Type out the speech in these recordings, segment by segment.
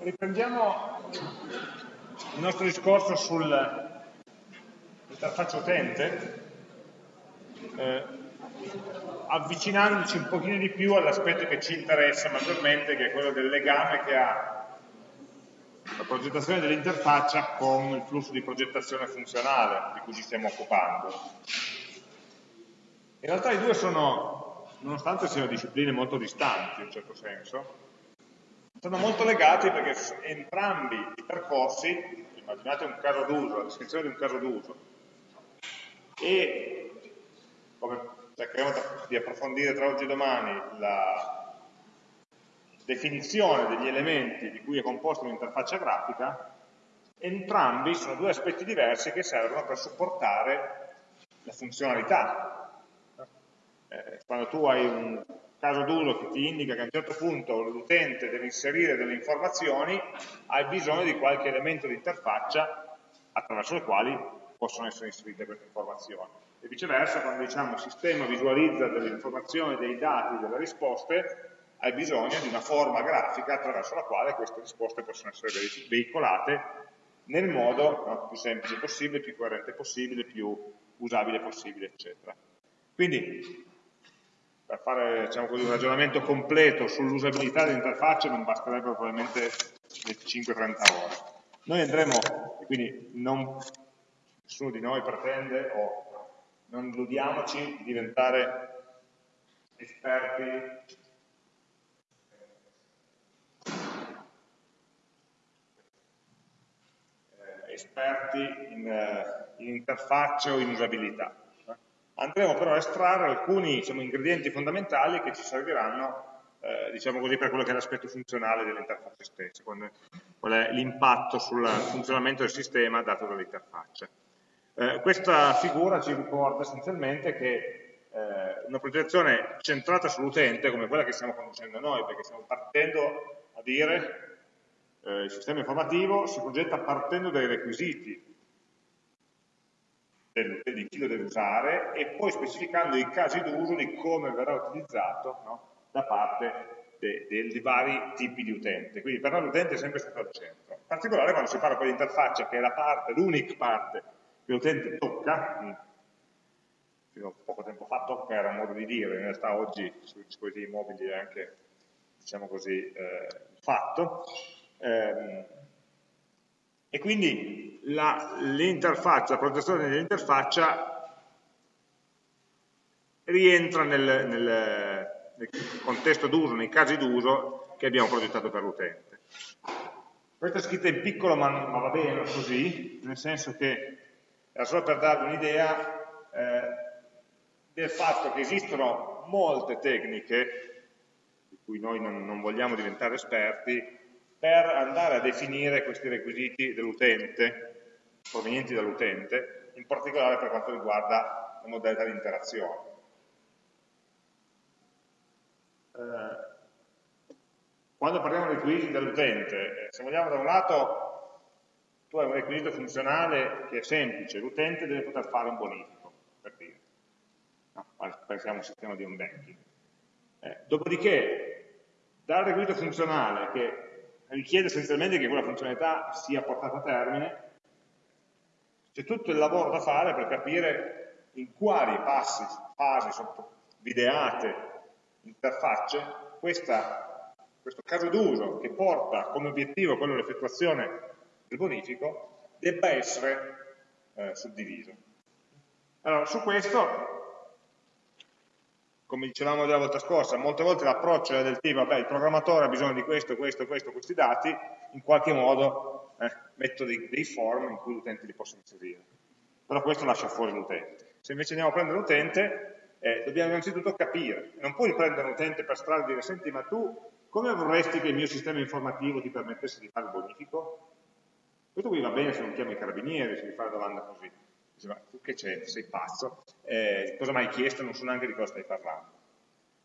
Riprendiamo il nostro discorso sull'interfaccia utente, eh, avvicinandoci un pochino di più all'aspetto che ci interessa maggiormente, che è quello del legame che ha la progettazione dell'interfaccia con il flusso di progettazione funzionale di cui ci stiamo occupando. In realtà i due sono, nonostante siano discipline molto distanti in un certo senso, sono molto legati perché entrambi i percorsi, immaginate un caso d'uso, la descrizione di un caso d'uso, e come cercheremo di approfondire tra oggi e domani la definizione degli elementi di cui è composta un'interfaccia grafica, entrambi sono due aspetti diversi che servono per supportare la funzionalità. Eh, quando tu hai un caso d'uso che ti indica che a un certo punto l'utente deve inserire delle informazioni, hai bisogno di qualche elemento di interfaccia attraverso le quali possono essere inserite queste informazioni. E viceversa, quando diciamo il sistema visualizza delle informazioni, dei dati, delle risposte, hai bisogno di una forma grafica attraverso la quale queste risposte possono essere veicolate nel modo no, più semplice possibile, più coerente possibile, più usabile possibile, eccetera. Quindi per fare diciamo così, un ragionamento completo sull'usabilità dell'interfaccia non basterebbero probabilmente le 5-30 ore. Noi andremo, quindi non, nessuno di noi pretende o non illudiamoci di diventare esperti eh, esperti in, eh, in interfaccia o in usabilità andremo però a estrarre alcuni diciamo, ingredienti fondamentali che ci serviranno eh, diciamo così, per quello che è l'aspetto funzionale dell'interfaccia stessa, qual è l'impatto sul funzionamento del sistema dato dall'interfaccia. Eh, questa figura ci ricorda essenzialmente che eh, una progettazione centrata sull'utente, come quella che stiamo conducendo noi, perché stiamo partendo a dire eh, il sistema informativo si progetta partendo dai requisiti di chi lo deve usare e poi specificando i casi d'uso di come verrà utilizzato no? da parte dei vari tipi di utente. Quindi per noi l'utente è sempre stato al centro. In particolare quando si parla poi di interfaccia, che è la parte, l'unica parte che l'utente tocca, fino a poco tempo fa tocca era un modo di dire, in realtà oggi sui dispositivi mobili è anche, diciamo così, eh, fatto, ehm, e quindi l'interfaccia, la, protezione dell'interfaccia rientra nel, nel, nel contesto d'uso, nei casi d'uso che abbiamo progettato per l'utente. Questa è scritta in piccolo ma, ma, va bene così, nel senso che era solo per darvi un'idea eh, del fatto che esistono molte tecniche, di cui noi non, non vogliamo diventare esperti, per andare a definire questi requisiti dell'utente, provenienti dall'utente, in particolare per quanto riguarda la modalità di interazione. Eh, quando parliamo di requisiti dell'utente, eh, se vogliamo da un lato tu hai un requisito funzionale che è semplice, l'utente deve poter fare un bonifico, per dire. No, pensiamo a un sistema di home banking. Eh, dopodiché, dal requisito funzionale che richiede essenzialmente che quella funzionalità sia portata a termine, c'è tutto il lavoro da fare per capire in quali passi, fasi, videate, interfacce, questa, questo caso d'uso che porta come obiettivo quello dell'effettuazione del bonifico debba essere eh, suddiviso. Allora, su questo come dicevamo la volta scorsa, molte volte l'approccio è del tipo, vabbè, il programmatore ha bisogno di questo, questo, questo, questi dati, in qualche modo eh, metto dei, dei, form in cui l'utente li possa inserire. Però questo lascia fuori l'utente. Se invece andiamo a prendere l'utente, eh, dobbiamo innanzitutto capire. Non puoi prendere l'utente per strada e dire, senti, ma tu come vorresti che il mio sistema informativo ti permettesse di fare il bonifico? Questo qui va bene se non chiami i carabinieri, se mi fai la domanda così dice, ma tu che c'è, sei pazzo, eh, cosa mi hai chiesto, non so neanche di cosa stai parlando.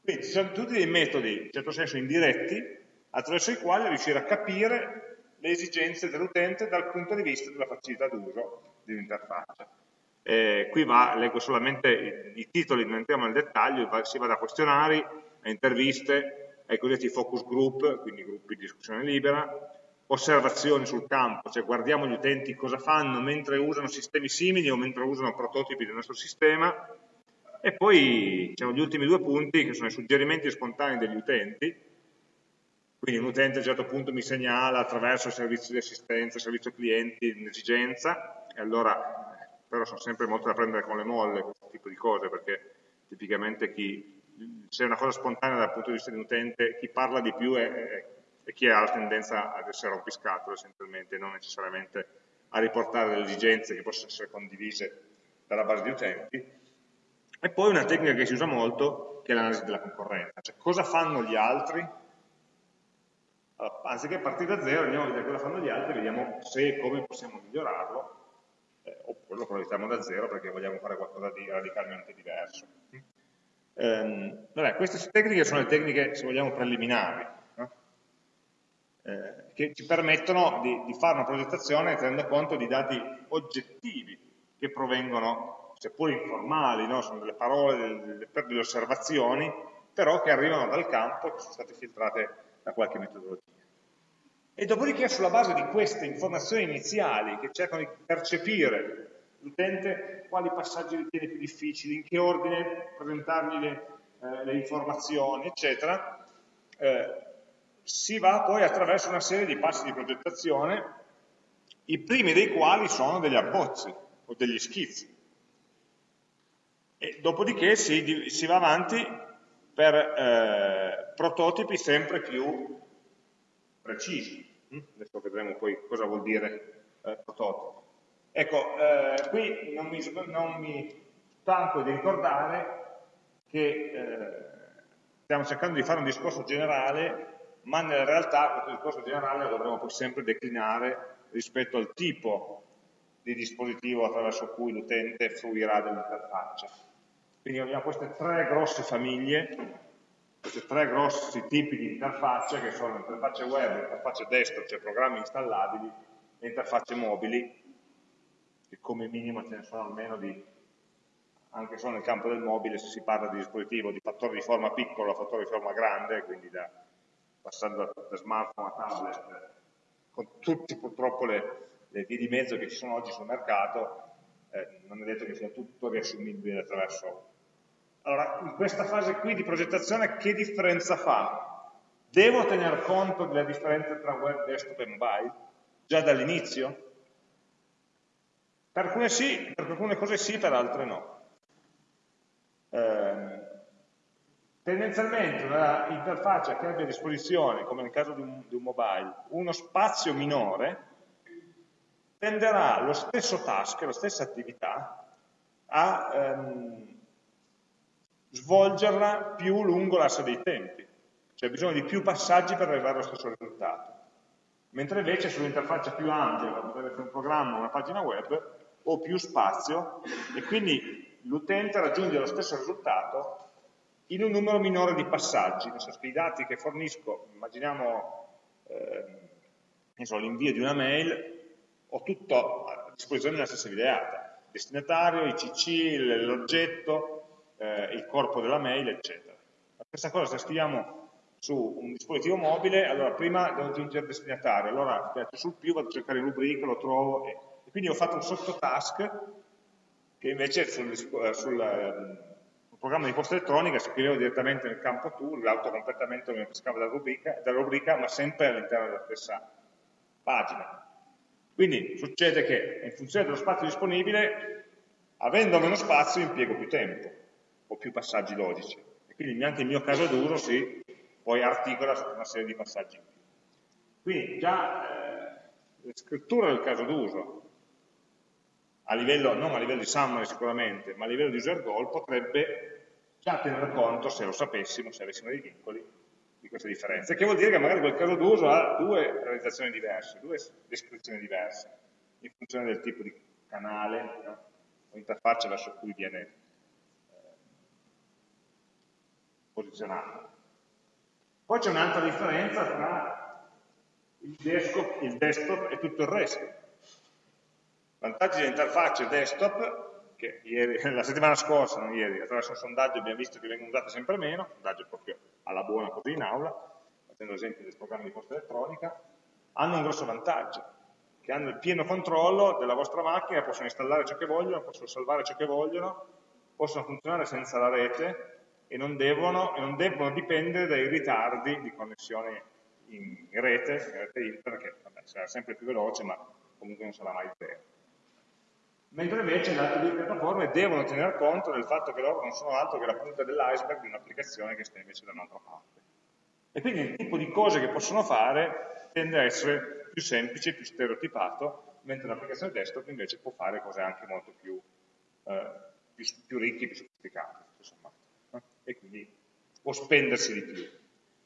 Quindi ci sono tutti dei metodi, in certo senso indiretti, attraverso i quali riuscire a capire le esigenze dell'utente dal punto di vista della facilità d'uso di un'interfaccia. Eh, qui va, leggo solamente i, i, titoli, non entriamo nel dettaglio, va, si va da questionari a interviste, ai cosiddetti focus group, quindi gruppi di discussione libera, osservazioni sul campo, cioè guardiamo gli utenti cosa fanno mentre usano sistemi simili o mentre usano prototipi del nostro sistema, e poi ci sono gli ultimi due punti che sono i suggerimenti spontanei degli utenti, quindi un utente a un certo punto mi segnala attraverso il servizio di assistenza, il servizio clienti, un'esigenza, e allora, però sono sempre molto da prendere con le molle questo tipo di cose, perché tipicamente chi, se è una cosa spontanea dal punto di vista di un utente, chi parla di più è, è, è chi ha la tendenza ad essere rompiscatole essenzialmente, non necessariamente a riportare delle esigenze che possono essere condivise dalla base di utenti. E poi una tecnica che si usa molto, che è l'analisi della concorrenza, cioè cosa fanno gli altri allora, anziché partire da zero, andiamo a vedere cosa fanno gli altri, vediamo se e come possiamo migliorarlo, eh, oppure lo progettiamo da zero perché vogliamo fare qualcosa di radicalmente diverso. Ehm, vabbè, queste tecniche sono le tecniche, se vogliamo, preliminari, eh, che ci permettono di, di, fare una progettazione tenendo conto di dati oggettivi che provengono, seppur informali, no? sono delle parole, delle, delle osservazioni, però che arrivano dal campo e che sono state filtrate da qualche metodologia. E dopodiché sulla base di queste informazioni iniziali che cercano di percepire l'utente quali passaggi ritiene più difficili, in che ordine presentargli le, eh, le informazioni, eccetera, eh, si va poi attraverso una serie di passi di progettazione, i primi dei quali sono degli abbozzi o degli schizzi. E dopodiché si, si va avanti per eh, prototipi sempre più precisi. Mm? Adesso vedremo poi cosa vuol dire eh, prototipo. Ecco, eh, qui non mi, non mi, stanco di ricordare che eh, stiamo cercando di fare un discorso generale, ma nella realtà questo discorso generale lo dovremo poi sempre declinare rispetto al tipo di dispositivo attraverso cui l'utente fruirà dell'interfaccia. Quindi abbiamo queste tre grosse famiglie, questi tre grossi tipi di interfacce che sono interfacce web, interfacce desktop, cioè programmi installabili, e interfacce mobili, che come minimo ce ne sono almeno di, anche solo nel campo del mobile, se si parla di dispositivo di fattore di forma piccolo a fattore di forma grande, quindi da, passando da, da smartphone a tablet, con tutti purtroppo le, le vie di mezzo che ci sono oggi sul mercato, eh, non è detto che sia tutto riassumibile attraverso allora, in questa fase qui di progettazione che differenza fa? Devo tener conto della differenza tra web, desktop e mobile? Già dall'inizio? Per alcune sì, per alcune cose sì, per altre no. Eh, tendenzialmente un'interfaccia che abbia a disposizione, come nel caso di un, di un mobile, uno spazio minore, tenderà lo stesso task, la stessa attività, a ehm, svolgerla più lungo l'asse dei tempi, cioè bisogno di più passaggi per arrivare allo stesso risultato. Mentre invece sull'interfaccia più ampia, come potrebbe essere un programma o una pagina web, ho più spazio e quindi l'utente raggiunge lo stesso risultato in un numero minore di passaggi, nel senso che i dati che fornisco, immaginiamo eh, l'invio di una mail, ho tutto a disposizione nella stessa videata, destinatario, ICC, l'oggetto, eh, il corpo della mail, eccetera. La stessa cosa se scriviamo su un dispositivo mobile, allora prima devo aggiungere il destinatario, allora piace sul più, vado a cercare il rubrica, lo trovo, e, e quindi ho fatto un sottotask che invece sul, eh, sul eh, programma di posta elettronica scrivevo direttamente nel campo tool, l'autocompletamento mi pescava dalla rubrica, dalla rubrica, ma sempre all'interno della stessa pagina. Quindi succede che in funzione dello spazio disponibile, avendo meno spazio, impiego più tempo o più passaggi logici. E quindi anche il mio caso d'uso si poi articola su una serie di passaggi in più. Quindi già eh, la scrittura del caso d'uso, a livello, non a livello di summary sicuramente, ma a livello di user goal, potrebbe già tenere conto, se lo sapessimo, se avessimo dei vincoli, di queste differenze. Che vuol dire che magari quel caso d'uso ha due realizzazioni diverse, due descrizioni diverse, in funzione del tipo di canale no? o interfaccia verso cui viene posizionato. Poi c'è un'altra differenza tra il desktop, il desktop, e tutto il resto. Vantaggi dell'interfaccia desktop, che ieri, la settimana scorsa, non ieri, attraverso un sondaggio abbiamo visto che vengono usate sempre meno, sondaggio proprio alla buona così in aula, facendo esempio del programma di posta elettronica, hanno un grosso vantaggio, che hanno il pieno controllo della vostra macchina, possono installare ciò che vogliono, possono salvare ciò che vogliono, possono funzionare senza la rete e non devono, e non devono dipendere dai ritardi di connessione in rete, in rete internet, che vabbè, sarà sempre più veloce, ma comunque non sarà mai zero. Mentre invece le altre due piattaforme devono tener conto del fatto che loro non sono altro che la punta dell'iceberg di un'applicazione che sta invece da un'altra parte. E quindi il tipo di cose che possono fare tende a essere più semplice, più stereotipato, mentre l'applicazione desktop invece può fare cose anche molto più, eh, più, più ricche, più sofisticate. E quindi può spendersi di più.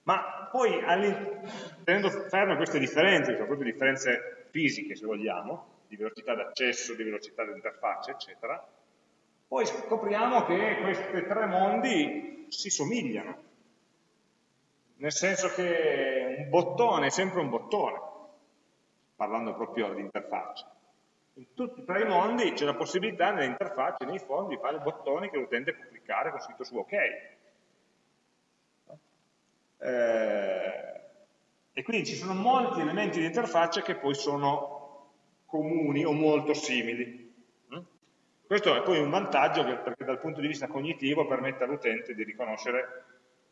Ma poi, tenendo ferme queste differenze, che sono proprio differenze fisiche se vogliamo, di velocità d'accesso, di velocità dell'interfaccia, eccetera, poi scopriamo che questi tre mondi si somigliano, nel senso che un bottone è sempre un bottone, parlando proprio di interfaccia. Tutti tre i mondi c'è la possibilità nelle interfacce, nei fondi, di fare bottoni che l'utente può cliccare con scritto su OK. Eh, e quindi ci sono molti elementi di interfaccia che poi sono comuni o molto simili. Mm? Questo è poi un vantaggio perché dal punto di vista cognitivo permette all'utente di riconoscere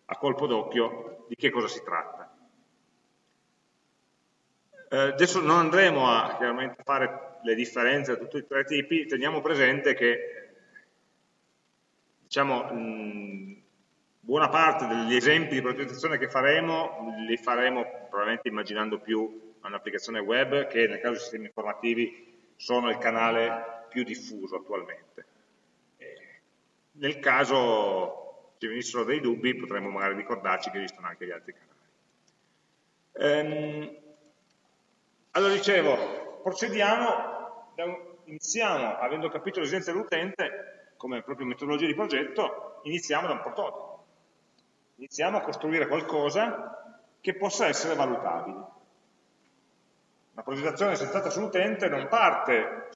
a colpo d'occhio di che cosa si tratta. Eh, adesso non andremo a chiaramente fare le differenze tra tutti i tre tipi, teniamo presente che diciamo, buona parte degli esempi di progettazione che faremo li faremo probabilmente immaginando più un'applicazione web che nel caso dei sistemi informativi sono il canale più diffuso attualmente. nel caso ci venissero dei dubbi potremmo magari ricordarci che esistono anche gli altri canali. Ehm, allora dicevo, procediamo, iniziamo avendo capito l'esigenza dell'utente come proprio metodologia di progetto, iniziamo da un prototipo iniziamo a costruire qualcosa che possa essere valutabile. La progettazione centrata sull'utente non parte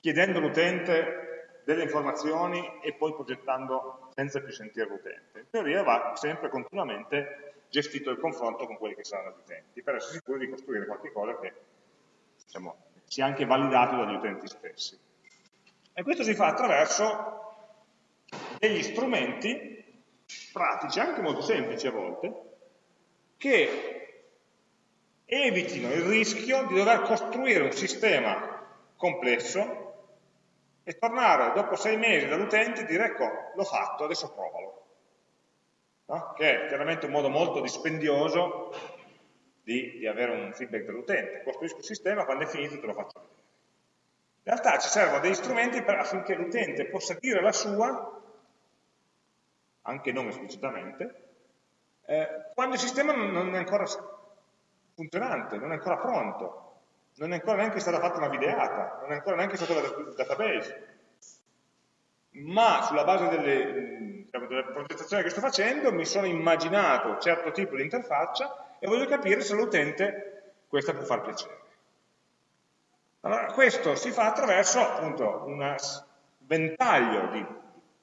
chiedendo all'utente delle informazioni e poi progettando senza più sentire l'utente. In teoria va sempre continuamente gestito il confronto con quelli che saranno gli utenti, per essere sicuri di costruire qualcosa che diciamo, sia anche validato dagli utenti stessi. E questo si fa attraverso degli strumenti pratici, anche molto semplici a volte, che evitino il rischio di dover costruire un sistema complesso e tornare dopo sei mesi dall'utente e dire ecco, l'ho fatto, adesso provalo. No? Che è chiaramente un modo molto dispendioso di, di avere un feedback dall'utente. Costruisco il sistema, quando è finito te lo faccio vedere. In realtà ci servono degli strumenti per, affinché l'utente possa dire la sua anche non esplicitamente, eh, quando il sistema non è ancora funzionante, non è ancora pronto, non è ancora neanche stata fatta una videata, non è ancora neanche stato il database. Ma sulla base delle, diciamo, delle progettazioni che sto facendo mi sono immaginato un certo tipo di interfaccia e voglio capire se all'utente questa può far piacere. Allora, questo si fa attraverso appunto un ventaglio di,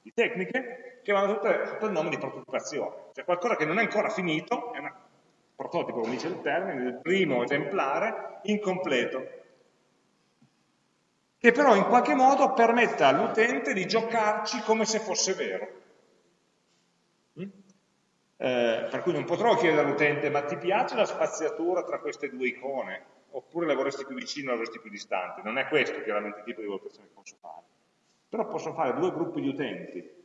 di tecniche che vanno tutte sotto il nome di prototipazione, cioè qualcosa che non è ancora finito, è un prototipo, come dice il termine, il primo esemplare incompleto, che però in qualche modo permetta all'utente di giocarci come se fosse vero. Eh, per cui non potrò chiedere all'utente, ma ti piace la spaziatura tra queste due icone? Oppure la vorresti più vicino o la vorresti più distante? Non è questo chiaramente il tipo di valutazione che posso fare. Però posso fare due gruppi di utenti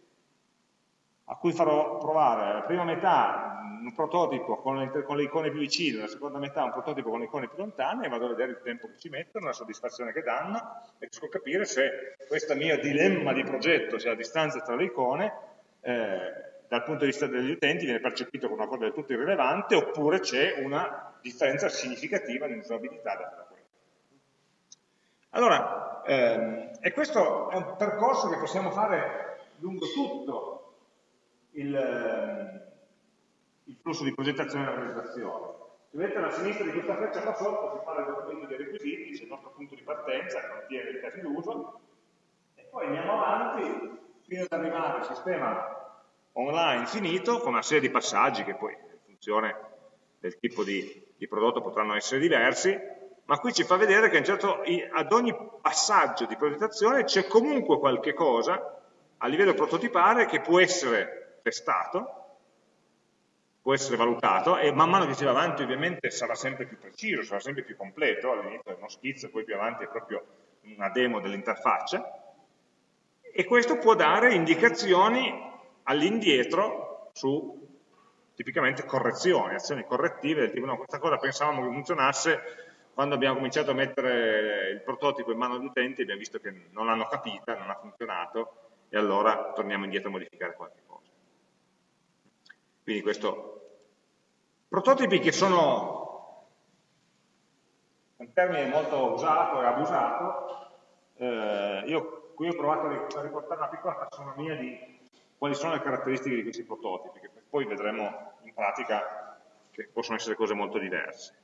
a cui farò provare la prima metà un prototipo con le, con le, icone più vicine, la seconda metà un prototipo con le icone più lontane e vado a vedere il tempo che ci mettono, la soddisfazione che danno e riesco a capire se questo mio dilemma di progetto, cioè la distanza tra le icone, eh, dal punto di vista degli utenti viene percepito come una cosa del tutto irrilevante oppure c'è una differenza significativa di usabilità da quella. Allora, ehm, e questo è un percorso che possiamo fare lungo tutto il, ehm, il flusso di progettazione e realizzazione. Se vedete alla sinistra di questa freccia qua sotto si parla del documento dei requisiti, c'è il nostro punto di partenza, il contiene i casi d'uso, e poi andiamo avanti fino ad arrivare al sistema online finito con una serie di passaggi che poi in funzione del tipo di, di prodotto potranno essere diversi, ma qui ci fa vedere che certo, ad ogni passaggio di progettazione c'è comunque qualche cosa a livello prototipare che può essere testato, può essere valutato e man mano che si va avanti ovviamente sarà sempre più preciso, sarà sempre più completo, all'inizio è uno schizzo, poi più avanti è proprio una demo dell'interfaccia, e questo può dare indicazioni all'indietro su tipicamente correzioni, azioni correttive del tipo no, questa cosa pensavamo che funzionasse, quando abbiamo cominciato a mettere il prototipo in mano agli utenti abbiamo visto che non l'hanno capita, non ha funzionato e allora torniamo indietro a modificare qualche cosa. Quindi questo, prototipi che sono un termine molto usato e abusato, eh, io qui ho provato a riportare una piccola tassonomia di quali sono le caratteristiche di questi prototipi, che poi vedremo in pratica che possono essere cose molto diverse.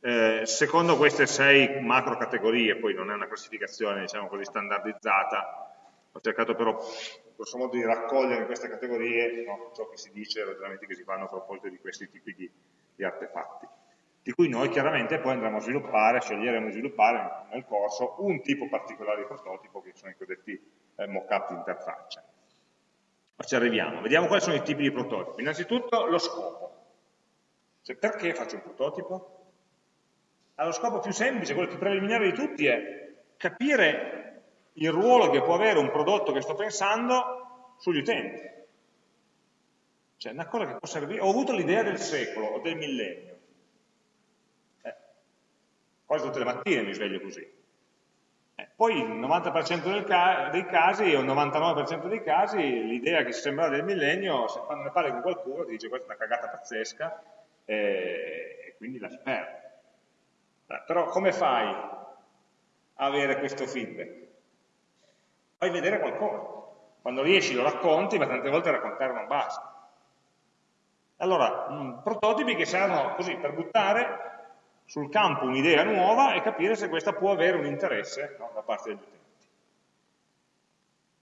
Eh, secondo queste sei macro categorie, poi non è una classificazione diciamo così standardizzata, ho cercato però grosso modo di raccogliere in queste categorie no, ciò che si dice e i ragionamenti che si fanno a proposito di questi tipi di, di artefatti di cui noi chiaramente poi andremo a sviluppare, sceglieremo di sviluppare nel corso un tipo particolare di prototipo che sono i cosiddetti eh, mock-up di interfaccia. Ma ci arriviamo, vediamo quali sono i tipi di prototipo. Innanzitutto lo scopo. Cioè, perché faccio un prototipo? Allora, lo scopo più semplice, quello più preliminare di tutti è capire il ruolo che può avere un prodotto che sto pensando sugli utenti. Cioè, una cosa che può servire, ho avuto l'idea del secolo o del millennio, quasi tutte le mattine mi sveglio così. Eh, poi il 90% ca dei casi o il 99% dei casi l'idea che si sembra del millennio, se ne parli con qualcuno ti dice questa è una cagata pazzesca eh, e quindi lasci perdere. Eh, però come fai a avere questo feedback? Fai vedere qualcosa. Quando riesci lo racconti, ma tante volte raccontare non basta. Allora, prototipi che servono così per buttare sul campo un'idea nuova e capire se questa può avere un interesse no, da parte degli utenti.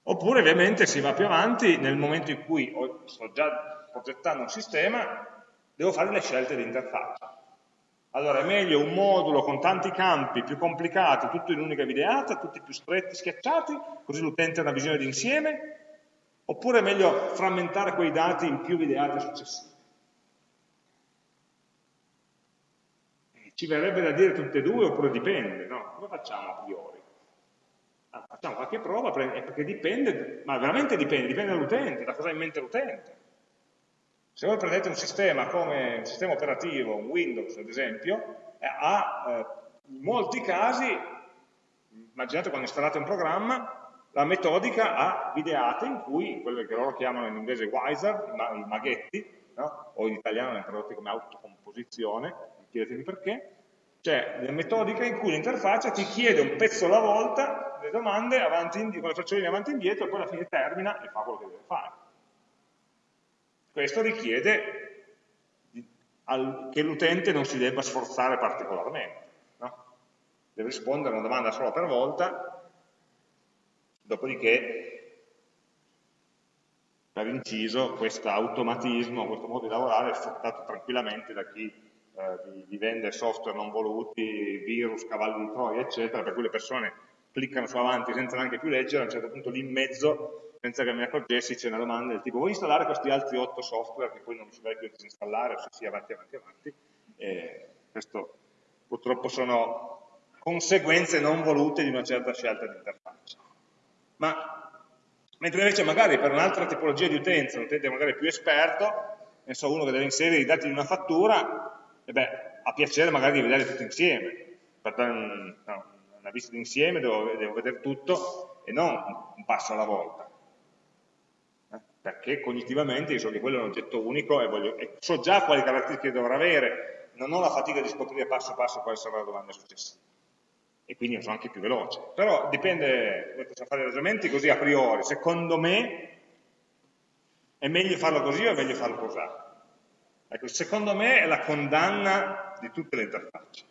Oppure ovviamente si va più avanti nel momento in cui sto già progettando un sistema, devo fare le scelte di interfaccia. Allora è meglio un modulo con tanti campi più complicati, tutto in un'unica videata, tutti più stretti, schiacciati, così l'utente ha una visione d'insieme, oppure è meglio frammentare quei dati in più videate successive. Ci verrebbe da dire tutte e due oppure dipende, no? Come facciamo a priori? Ah, facciamo qualche prova perché dipende, ma veramente dipende, dipende dall'utente, da cosa ha in mente l'utente. Se voi prendete un sistema come un sistema operativo, un Windows ad esempio, eh, ha eh, in molti casi, immaginate quando installate un programma, la metodica ha videate in cui, quelle che loro chiamano in inglese wiser, i maghetti, no? o in italiano le tradotte come autocomposizione, chiedetemi perché, cioè le metodiche in cui l'interfaccia ti chiede un pezzo alla volta le domande indietro, con le frecciolini avanti e indietro e poi alla fine termina e fa quello che deve fare. Questo richiede che l'utente non si debba sforzare particolarmente, no? deve rispondere a una domanda sola per volta, dopodiché per inciso questo automatismo, questo modo di lavorare è sfruttato tranquillamente da chi di, di, vendere software non voluti, virus, cavalli di Troia, eccetera, per cui le persone cliccano su avanti senza neanche più leggere, a un certo punto lì in mezzo, senza che ne accorgessi, c'è una domanda del tipo vuoi installare questi altri otto software che poi non mi si più disinstallare, o se sì, avanti, avanti, avanti. E questo purtroppo sono conseguenze non volute di una certa scelta di interfaccia. Ma mentre invece magari per un'altra tipologia di utenza, un utente magari più esperto, ne so, uno che deve inserire i dati di una fattura, e beh, ha piacere magari di vederli tutti insieme, per dare un, no, una vista d'insieme devo, devo, vedere tutto e non un passo alla volta. Eh? Perché cognitivamente io so che quello è un oggetto unico e, voglio, e so già quali caratteristiche dovrà avere, non ho la fatica di scoprire passo passo quale sarà la domanda successiva. E quindi sono anche più veloce. Però dipende, possiamo fare ragionamenti così a priori. Secondo me è meglio farlo così o è meglio farlo così? Ecco, secondo me è la condanna di tutte le interfacce.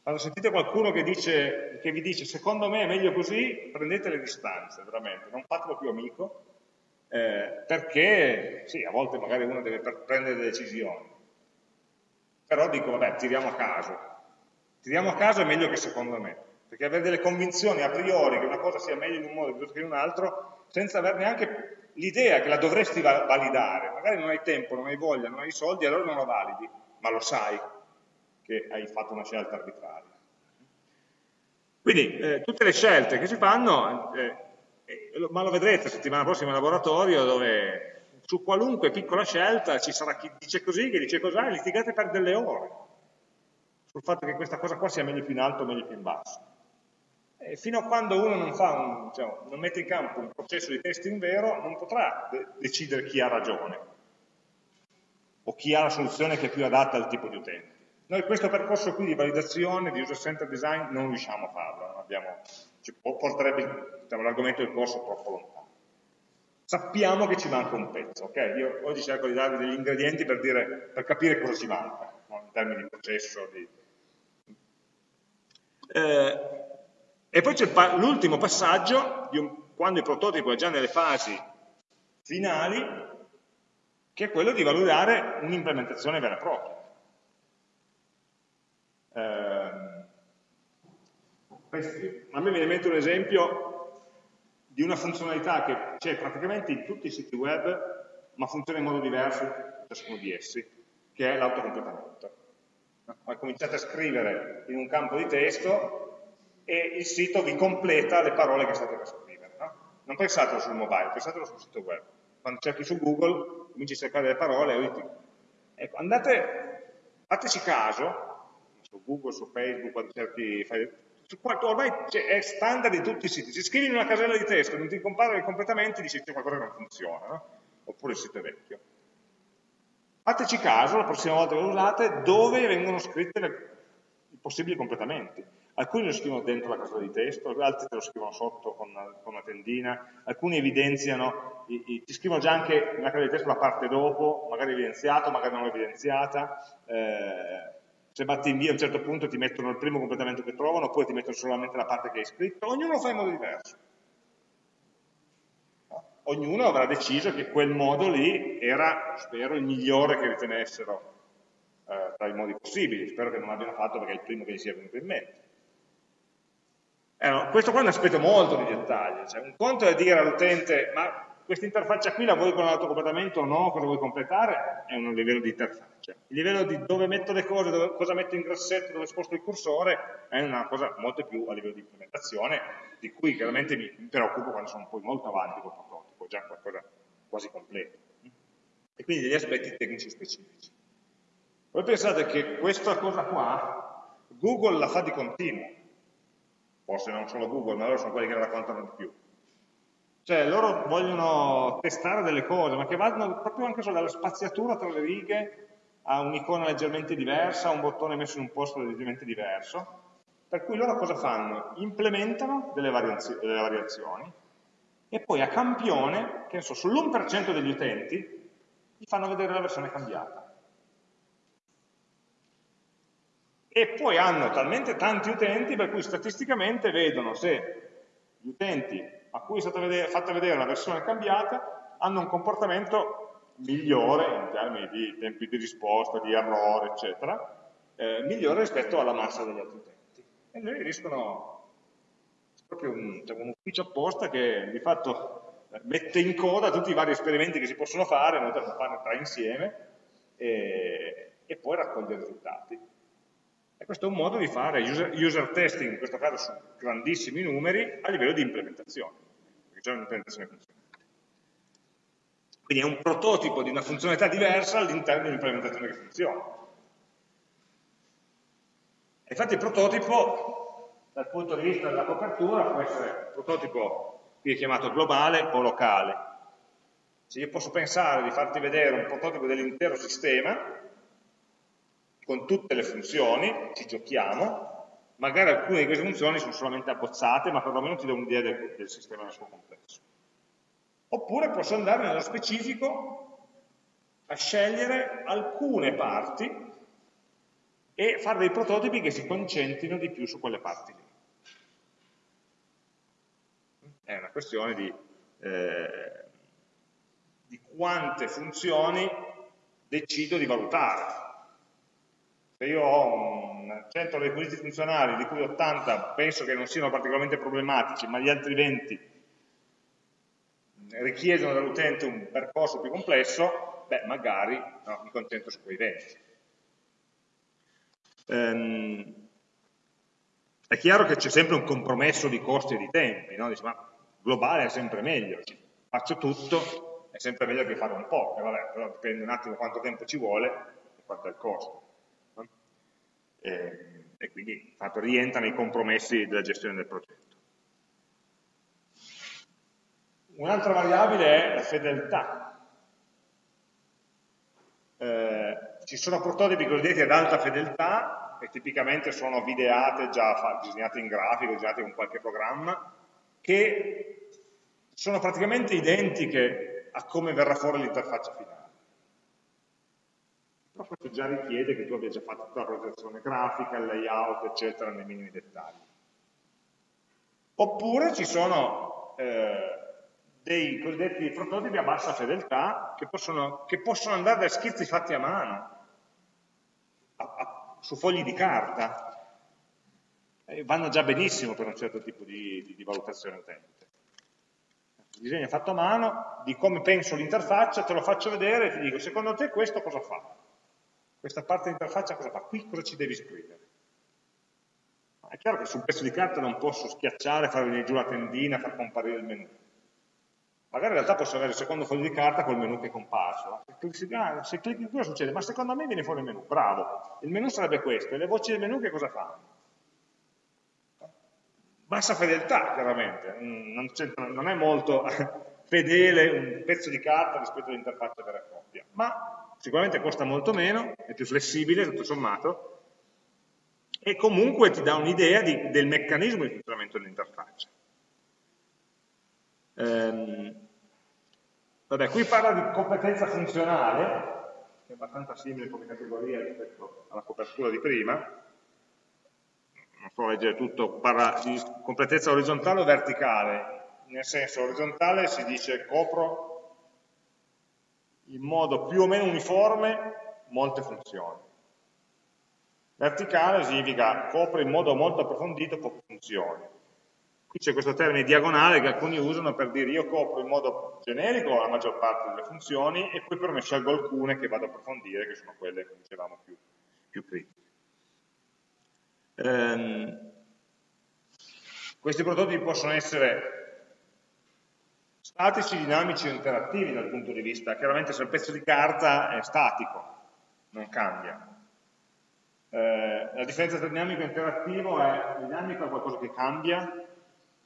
Quando sentite qualcuno che, dice, che vi dice secondo me è meglio così, prendete le distanze, veramente, non fatelo più amico, eh, perché sì, a volte magari uno deve prendere delle decisioni. però dico, vabbè, tiriamo a caso. Tiriamo a caso è meglio che secondo me, perché avere delle convinzioni a priori che una cosa sia meglio in un modo piuttosto che in un altro, senza avere neanche l'idea che la dovresti validare, magari non hai tempo, non hai voglia, non hai soldi, allora non la validi, ma lo sai che hai fatto una scelta arbitraria. Quindi eh, tutte le scelte che si fanno, eh, eh, ma lo vedrete la settimana prossima in laboratorio, dove su qualunque piccola scelta ci sarà chi dice così, chi dice cos'ha, e litigate per delle ore sul fatto che questa cosa qua sia meglio più in alto o meglio più in basso. Fino a quando uno non, un, cioè, non, mette in campo un processo di testing vero, non potrà de decidere chi ha ragione o chi ha la soluzione che è più adatta al tipo di utente. Noi questo percorso qui di validazione, di user-centered design, non riusciamo a farlo, abbiamo, ci porterebbe diciamo, l'argomento del corso troppo lontano. Sappiamo che ci manca un pezzo, ok? Io oggi cerco di darvi degli ingredienti per, dire, per capire cosa ci manca, no? in termini di processo. Di... Eh, e poi c'è l'ultimo passaggio, un, quando il prototipo è già nelle fasi finali, che è quello di valutare un'implementazione vera e propria. Eh, a me viene in mente un esempio di una funzionalità che c'è praticamente in tutti i siti web, ma funziona in modo diverso in ciascuno di essi, che è l'autocompletamento. No? Cominciate a scrivere in un campo di testo e il sito vi completa le parole che state per scrivere. No? Non pensatelo sul mobile, pensatelo sul sito web. Quando cerchi su Google, cominci a cercare le parole e ecco, andate, fateci caso, su Google, su Facebook, quando cerchi, fai, ormai è standard di tutti i siti, se scrivi in una casella di testo e non ti compare completamente dici c'è qualcosa che non funziona, no? oppure il sito è vecchio. Fateci caso, la prossima volta che lo usate, dove vengono scritte le, i possibili completamenti. Alcuni lo scrivono dentro la casella di testo, altri te lo scrivono sotto con una, con una tendina, alcuni evidenziano, i, i, ti scrivono già anche nella casella di testo la parte dopo, magari evidenziata, magari non evidenziata, eh, se batti invia a un certo punto ti mettono il primo completamento che trovano, oppure ti mettono solamente la parte che hai scritto, ognuno lo fa in modo diverso. Ognuno avrà deciso che quel modo lì era, spero, il migliore che ritenessero eh, tra i modi possibili, spero che non l'abbiano fatto perché è il primo che gli sia venuto in mente. Eh, questo qua è un aspetto molto di dettaglio, cioè, un conto è dire all'utente ma questa interfaccia qui la vuoi con l'autocompletamento o no, cosa vuoi completare, è un livello di interfaccia. Il livello di dove metto le cose, dove, cosa metto in grassetto, dove sposto il cursore, è una cosa molto più a livello di implementazione, di cui chiaramente mi preoccupo quando sono poi molto avanti col prototipo, già qualcosa quasi completo. E quindi degli aspetti tecnici specifici. Voi pensate che questa cosa qua, Google la fa di continuo, forse non solo Google, ma loro sono quelli che la raccontano di più cioè loro vogliono testare delle cose, ma che vanno proprio anche solo dalla spaziatura tra le righe a un'icona leggermente diversa, a un bottone messo in un posto leggermente diverso, per cui loro cosa fanno? Implementano delle, variazioni, delle variazioni e poi a campione, che so, sull'1% degli utenti, gli fanno vedere la versione cambiata. E poi hanno talmente tanti utenti per cui statisticamente vedono se gli utenti a cui è stata vedere, fatta vedere una versione cambiata hanno un comportamento migliore in termini di tempi di risposta, di errore, eccetera, eh, migliore rispetto alla massa degli altri utenti. E noi riescono, proprio un, c'è un ufficio apposta che di fatto mette in coda tutti i vari esperimenti che si possono fare, noi dobbiamo farne tre insieme, e, e poi raccoglie i risultati. E questo è un modo di fare user, user testing, in questo caso su grandissimi numeri, a livello di implementazione, perché c'è un'implementazione funzionante. Quindi è un prototipo di una funzionalità diversa all'interno di un'implementazione che funziona. E infatti il prototipo, dal punto di vista della copertura, può essere un prototipo qui è chiamato globale o locale. Se io posso pensare di farti vedere un prototipo dell'intero sistema, con tutte le funzioni, ci giochiamo, magari alcune di queste funzioni sono solamente abbozzate, ma perlomeno ti do un'idea del, del sistema nel suo complesso. Oppure posso andare nello specifico a scegliere alcune parti e fare dei prototipi che si concentrino di più su quelle parti lì. È una questione di, eh, di quante funzioni decido di valutare Se io ho un 100 requisiti funzionali, di cui 80 penso che non siano particolarmente problematici, ma gli altri 20 richiedono dall'utente un percorso più complesso, beh, magari no, mi concentro su quei 20. Ehm, è chiaro che c'è sempre un compromesso di costi e di tempi, no? Dici, ma globale è sempre meglio, faccio tutto, è sempre meglio che fare un po', e vabbè, però dipende un attimo quanto tempo ci vuole e quanto è il costo. No? E, e, quindi fatto, rientra nei compromessi della gestione del progetto. Un'altra variabile è la fedeltà. Eh, ci sono prototipi cosiddetti ad alta fedeltà, che tipicamente sono videate, già disegnate in grafico, disegnate con qualche programma, che sono praticamente identiche a come verrà fuori l'interfaccia finale. Però questo già richiede che tu abbia già fatto tutta la progettazione grafica, il layout, eccetera, nei minimi dettagli. Oppure ci sono eh, dei cosiddetti prototipi a bassa fedeltà che possono, che possono andare da schizzi fatti a mano, a, a, su fogli di carta, e vanno già benissimo per un certo tipo di, di, di valutazione utente. Il disegno fatto a mano, di come penso l'interfaccia, te lo faccio vedere e ti dico, secondo te questo cosa fa? Questa parte dell'interfaccia cosa fa? Qui cosa ci devi scrivere? È chiaro che su un pezzo di carta non posso schiacciare, far venire giù la tendina, far comparire il menu magari in realtà posso avere il secondo foglio di carta col menu che è comparso. Se, ah, clicchi qui cosa succede? Ma secondo me viene fuori il menu, bravo. Il menu sarebbe questo, e le voci del menu che cosa fanno? Bassa fedeltà, chiaramente, mm, non, non è molto fedele un pezzo di carta rispetto all'interfaccia vera e propria, ma sicuramente costa molto meno, è più flessibile tutto sommato, e comunque ti dà un'idea del meccanismo di funzionamento dell'interfaccia. Ehm, vabbè, qui parla di competenza funzionale, che è abbastanza simile come categoria rispetto alla copertura di prima, non so leggere tutto, parla di completezza orizzontale o verticale, nel senso orizzontale si dice copro in modo più o meno uniforme molte funzioni. Verticale significa copre in modo molto approfondito poche funzioni. Qui c'è questo termine diagonale che alcuni usano per dire io copro in modo generico la maggior parte delle funzioni e poi però ne scelgo alcune che vado a approfondire, che sono quelle che dicevamo più, più critiche. Ehm, questi prototipi possono essere statici, dinamici o interattivi dal punto di vista, chiaramente se il pezzo di carta è statico, non cambia. Eh, la differenza tra dinamico e interattivo è, dinamico è qualcosa che cambia,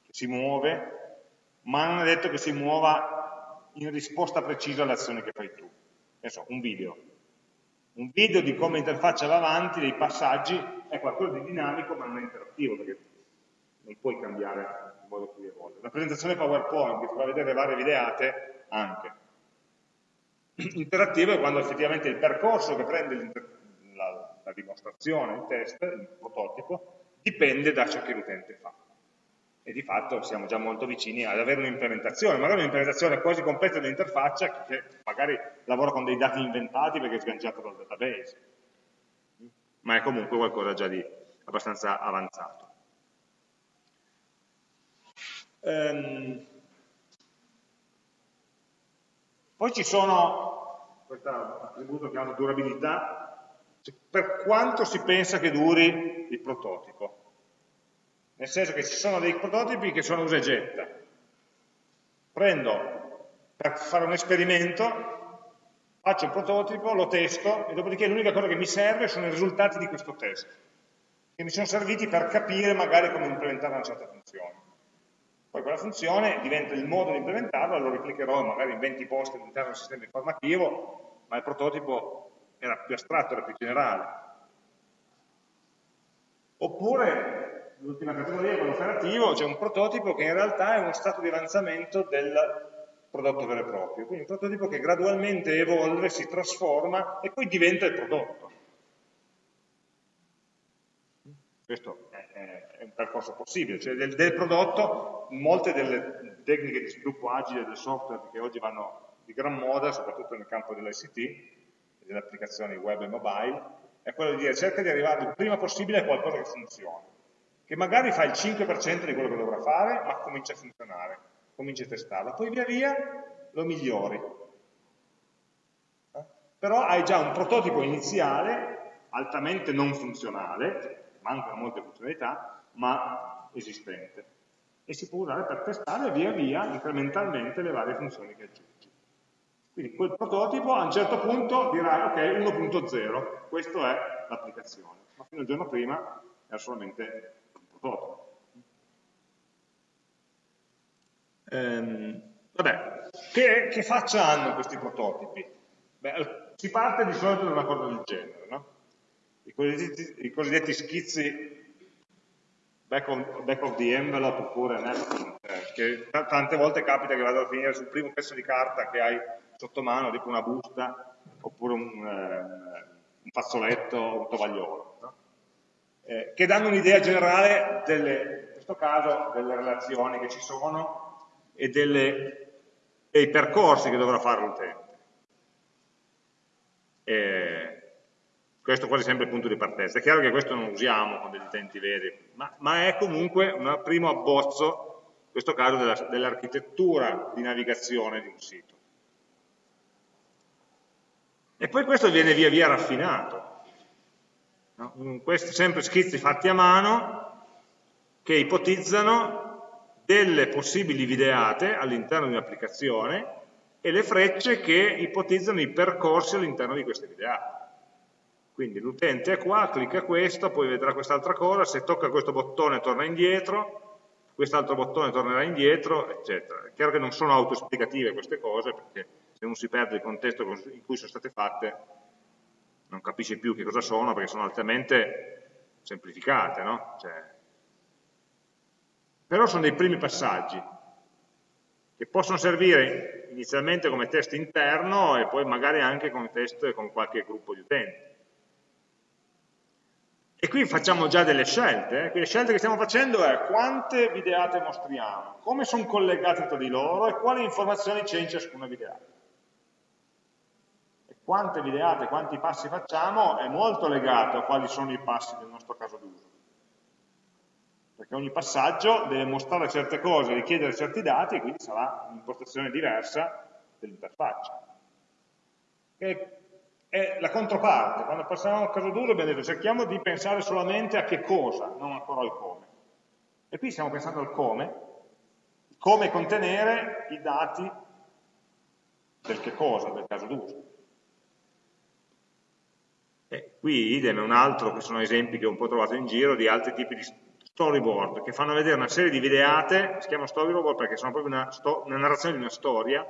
si muove, ma non è detto che si muova in risposta precisa alle azioni che fai tu. So, un video. Un video di come l'interfaccia va avanti, dei passaggi, è qualcosa di dinamico ma non è interattivo, perché non puoi cambiare il modo in cui evolve. La presentazione PowerPoint che ti fa vedere varie videate, anche. Interattivo è quando effettivamente il percorso che prende la, la dimostrazione, il test, il prototipo, dipende da ciò che l'utente fa e di fatto siamo già molto vicini ad avere un'implementazione, magari un'implementazione quasi completa dell'interfaccia che magari lavora con dei dati inventati perché è sganciato dal database, ma è comunque qualcosa già di abbastanza avanzato. Ehm, poi ci sono, questo attributo hanno durabilità, per quanto si pensa che duri il prototipo nel senso che ci sono dei prototipi che sono usa e getta. Prendo per fare un esperimento, faccio il prototipo, lo testo e dopodiché l'unica cosa che mi serve sono i risultati di questo test, che mi sono serviti per capire magari come implementare una certa funzione. Poi quella funzione diventa il modo di implementarla, lo replicherò magari in 20 post all'interno del sistema informativo, ma il prototipo era più astratto, era più generale. Oppure l'ultima categoria, quello operativo, c'è un prototipo che in realtà è uno stato di avanzamento del prodotto vero e proprio. Quindi un prototipo che gradualmente evolve, si trasforma e poi diventa il prodotto. Questo è, è un percorso possibile, cioè del, del, prodotto, molte delle tecniche di sviluppo agile del software che oggi vanno di gran moda, soprattutto nel campo dell'ICT, delle applicazioni web e mobile, è quello di dire cerca di arrivare il prima possibile a qualcosa che funziona, che magari fa il 5% di quello che dovrà fare, ma comincia a funzionare, comincia a testarlo, poi via via lo migliori. Eh? Però hai già un prototipo iniziale altamente non funzionale, mancano molte funzionalità, ma esistente. E si può usare per testare via via, incrementalmente, le varie funzioni che aggiungi. Quindi quel prototipo a un certo punto dirà ok 1.0, questa è l'applicazione, ma fino al giorno prima era solamente un prototipo. Ehm, vabbè, che, che, faccia hanno questi prototipi? Beh, si parte di solito da una cosa del genere, no? I cosiddetti, I cosiddetti schizzi back of, back of, the envelope oppure napkin, eh, che tante volte capita che vado a finire sul primo pezzo di carta che hai sotto mano, tipo una busta, oppure un, eh, un fazzoletto, un tovagliolo, no? eh, che danno un'idea generale, delle, in questo caso, delle relazioni che ci sono e delle, dei percorsi che dovrà fare l'utente. Questo quasi sempre il punto di partenza. È chiaro che questo non usiamo con degli utenti veri, ma, ma è comunque un primo abbozzo, in questo caso, dell'architettura dell di navigazione di un sito. E poi questo viene via via raffinato. No? Questi sempre schizzi fatti a mano che ipotizzano delle possibili videate all'interno di un'applicazione e le frecce che ipotizzano i percorsi all'interno di queste videate. Quindi l'utente è qua, clicca questo, poi vedrà quest'altra cosa, se tocca questo bottone torna indietro, quest'altro bottone tornerà indietro, eccetera. È chiaro che non sono autoesplicative queste cose, perché se non si perde il contesto in cui sono state fatte, non capisce più che cosa sono, perché sono altamente semplificate, no? Cioè, però sono dei primi passaggi, che possono servire inizialmente come test interno e poi magari anche come test con qualche gruppo di utenti. E qui facciamo già delle scelte, eh? le scelte che stiamo facendo è quante videate mostriamo, come sono collegate tra di loro e quali informazioni c'è in ciascuna videata quante videate, quanti passi facciamo è molto legato a quali sono i passi del nostro caso d'uso. Perché ogni passaggio deve mostrare certe cose, richiedere certi dati e quindi sarà un'impostazione diversa dell'interfaccia. È la controparte, quando passiamo al caso d'uso abbiamo detto cerchiamo di pensare solamente a che cosa, non ancora al come. E qui stiamo pensando al come, come contenere i dati del che cosa, del caso d'uso. Qui idem è un altro, che sono esempi che ho un po' trovato in giro, di altri tipi di storyboard, che fanno vedere una serie di videate, si chiama storyboard perché sono proprio una, una narrazione di una storia,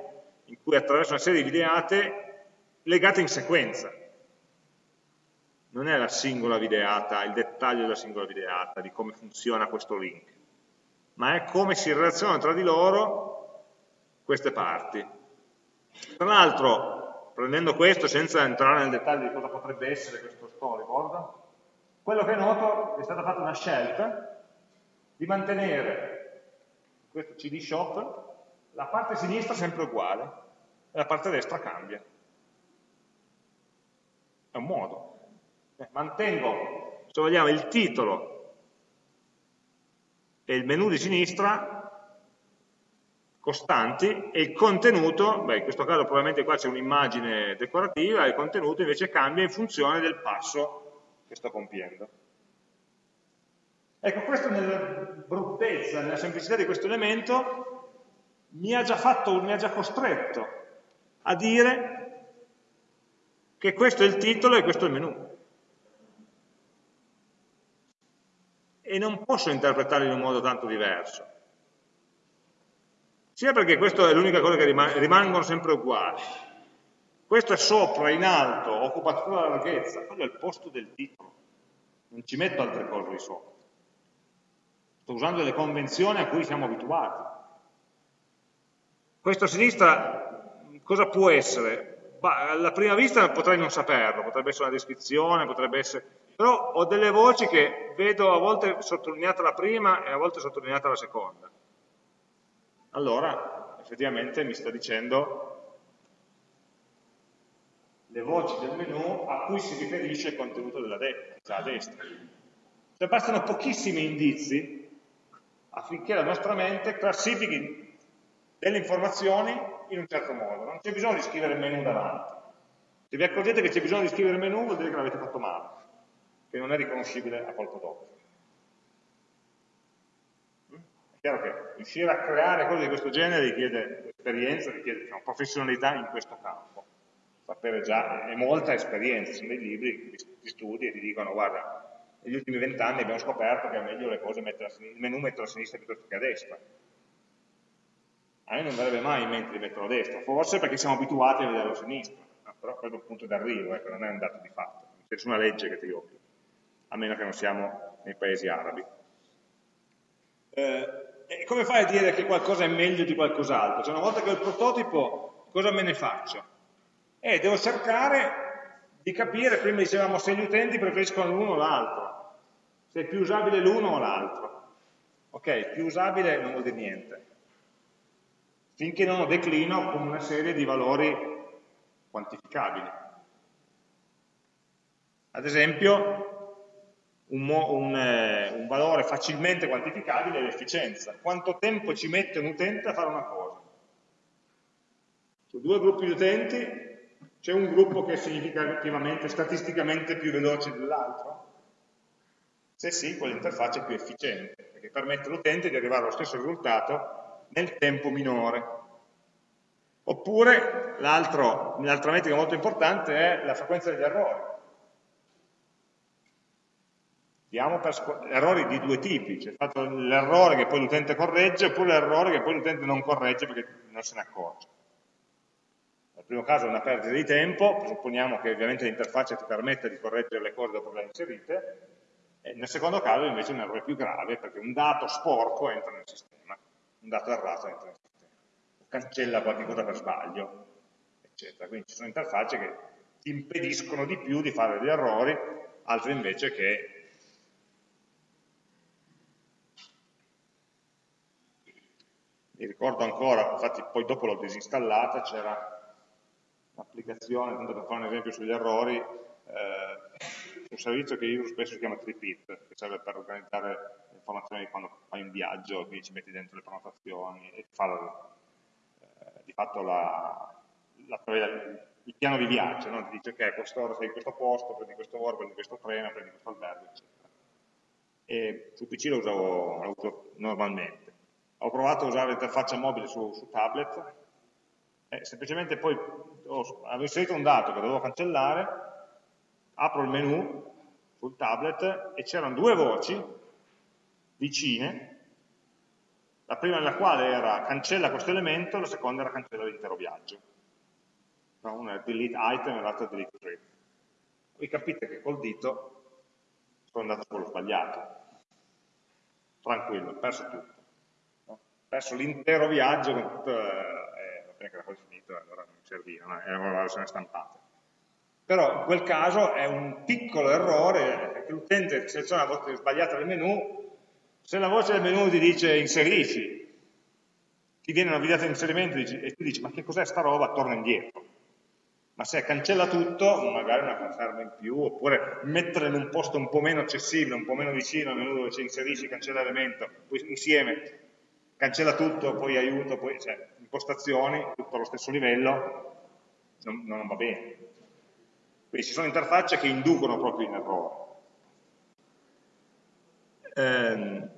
in cui attraverso una serie di videate legate in sequenza. Non è la singola videata, il dettaglio della singola videata, di come funziona questo link, ma è come si relazionano tra di loro queste parti. Tra l'altro, prendendo questo senza entrare nel dettaglio di cosa potrebbe essere questo storyboard, quello che noto è stata fatta una scelta di mantenere questo CD shop la parte sinistra sempre uguale e la parte destra cambia. È un modo. Eh, mantengo, se vogliamo, il titolo e il menu di sinistra costanti e il contenuto, beh in questo caso probabilmente qua c'è un'immagine decorativa, il contenuto invece cambia in funzione del passo che sto compiendo. Ecco, questo nella bruttezza, nella semplicità di questo elemento mi ha già, fatto, mi ha già costretto a dire che questo è il titolo e questo è il menu. E non posso interpretarlo in un modo tanto diverso sia perché questa è l'unica cosa che rimane, rimangono sempre uguali. Questo è sopra, in alto, occupa tutta la larghezza, quello è il posto del titolo. Non ci metto altre cose di sopra. Sto usando delle convenzioni a cui siamo abituati. Questo a sinistra cosa può essere? Bah, alla prima vista potrei non saperlo, potrebbe essere una descrizione, potrebbe essere... Però ho delle voci che vedo a volte sottolineata la prima e a volte sottolineata la seconda allora effettivamente mi sta dicendo le voci del menu a cui si riferisce il contenuto della de a destra. Cioè bastano pochissimi indizi affinché la nostra mente classifichi delle informazioni in un certo modo. Non c'è bisogno di scrivere il menu davanti. Se vi accorgete che c'è bisogno di scrivere il menu vuol dire che l'avete fatto male, che non è riconoscibile a colpo d'occhio. È chiaro che riuscire a creare cose di questo genere richiede esperienza, richiede diciamo, professionalità in questo campo. Sapere già, è molta esperienza, sono dei libri di studi e ti dicono guarda, negli ultimi vent'anni abbiamo scoperto che è meglio le cose mettere il menu metterlo a sinistra piuttosto che a destra. A me non verrebbe mai in mente di metterlo a destra, forse perché siamo abituati a vederlo a sinistra, però quello è un punto d'arrivo, ecco, non è un dato di fatto, non c'è nessuna legge che ti obbliga, a meno che non siamo nei paesi arabi. Eh, e come fai a dire che qualcosa è meglio di qualcos'altro? Cioè una volta che ho il prototipo, cosa me ne faccio? Eh, devo cercare di capire, prima dicevamo, se gli utenti preferiscono l'uno o l'altro se è più usabile l'uno o l'altro. Ok, più usabile non vuol dire niente. Finché non lo declino come una serie di valori quantificabili. Ad esempio, un, un, eh, un valore facilmente quantificabile è l'efficienza. Quanto tempo ci mette un utente a fare una cosa? Su due gruppi di utenti c'è un gruppo che è significativamente, statisticamente più veloce dell'altro? Se sì, quell'interfaccia è più efficiente, perché permette all'utente di arrivare allo stesso risultato nel tempo minore. Oppure l'altra metrica molto importante è la frequenza degli errori. Diamo per errori di due tipi, c'è cioè l'errore che poi l'utente corregge oppure l'errore che poi l'utente non corregge perché non se ne accorge. Nel primo caso è una perdita di tempo, presupponiamo che ovviamente l'interfaccia ti permetta di correggere le cose dopo le hai inserite, nel secondo caso invece è un errore più grave perché un dato sporco entra nel sistema, un dato errato entra nel sistema, o cancella qualche cosa per sbaglio, eccetera. Quindi ci sono interfacce che ti impediscono di più di fare degli errori, altre invece che mi ricordo ancora, infatti poi dopo l'ho disinstallata, c'era un'applicazione, tanto per fare un esempio sugli errori, eh, un servizio che io uso spesso si chiama Tripit, che serve per organizzare informazioni quando fai un viaggio, quindi ci metti dentro le prenotazioni e fa eh, di fatto la, la, il piano di viaggio, no? ti dice ok, quest'ora sei in questo posto, prendi questo volo, prendi questo treno, prendi questo albergo, eccetera. E su PC lo uso, lo uso normalmente. Ho provato a usare l'interfaccia mobile su, su tablet, e semplicemente poi ho, avevo inserito un dato che dovevo cancellare, apro il menu sul tablet e c'erano due voci vicine, la prima della quale era cancella questo elemento, la seconda era cancella l'intero viaggio. Una è delete item e l'altra è delete trip. Voi capite che col dito sono andato quello sbagliato. Tranquillo, ho perso tutto. No? Ho perso l'intero viaggio con tutto, eh, va che era poi finito, allora non serviva, no? era una versione stampata. Però in quel caso è un piccolo errore che l'utente seleziona la voce sbagliata del menu, se la voce del menu ti dice inserisci, ti viene una videata di inserimento e tu dici ma che cos'è sta roba, torna indietro. Ma se cancella tutto, magari una conferma in più, oppure mettere in un posto un po' meno accessibile, un po' meno vicino al menu dove c'è inserisci, cancella l'elemento, poi insieme cancella tutto, poi aiuto, poi cioè, impostazioni, tutto allo stesso livello, non, non va bene. Quindi ci sono interfacce che inducono proprio in errore. Ehm,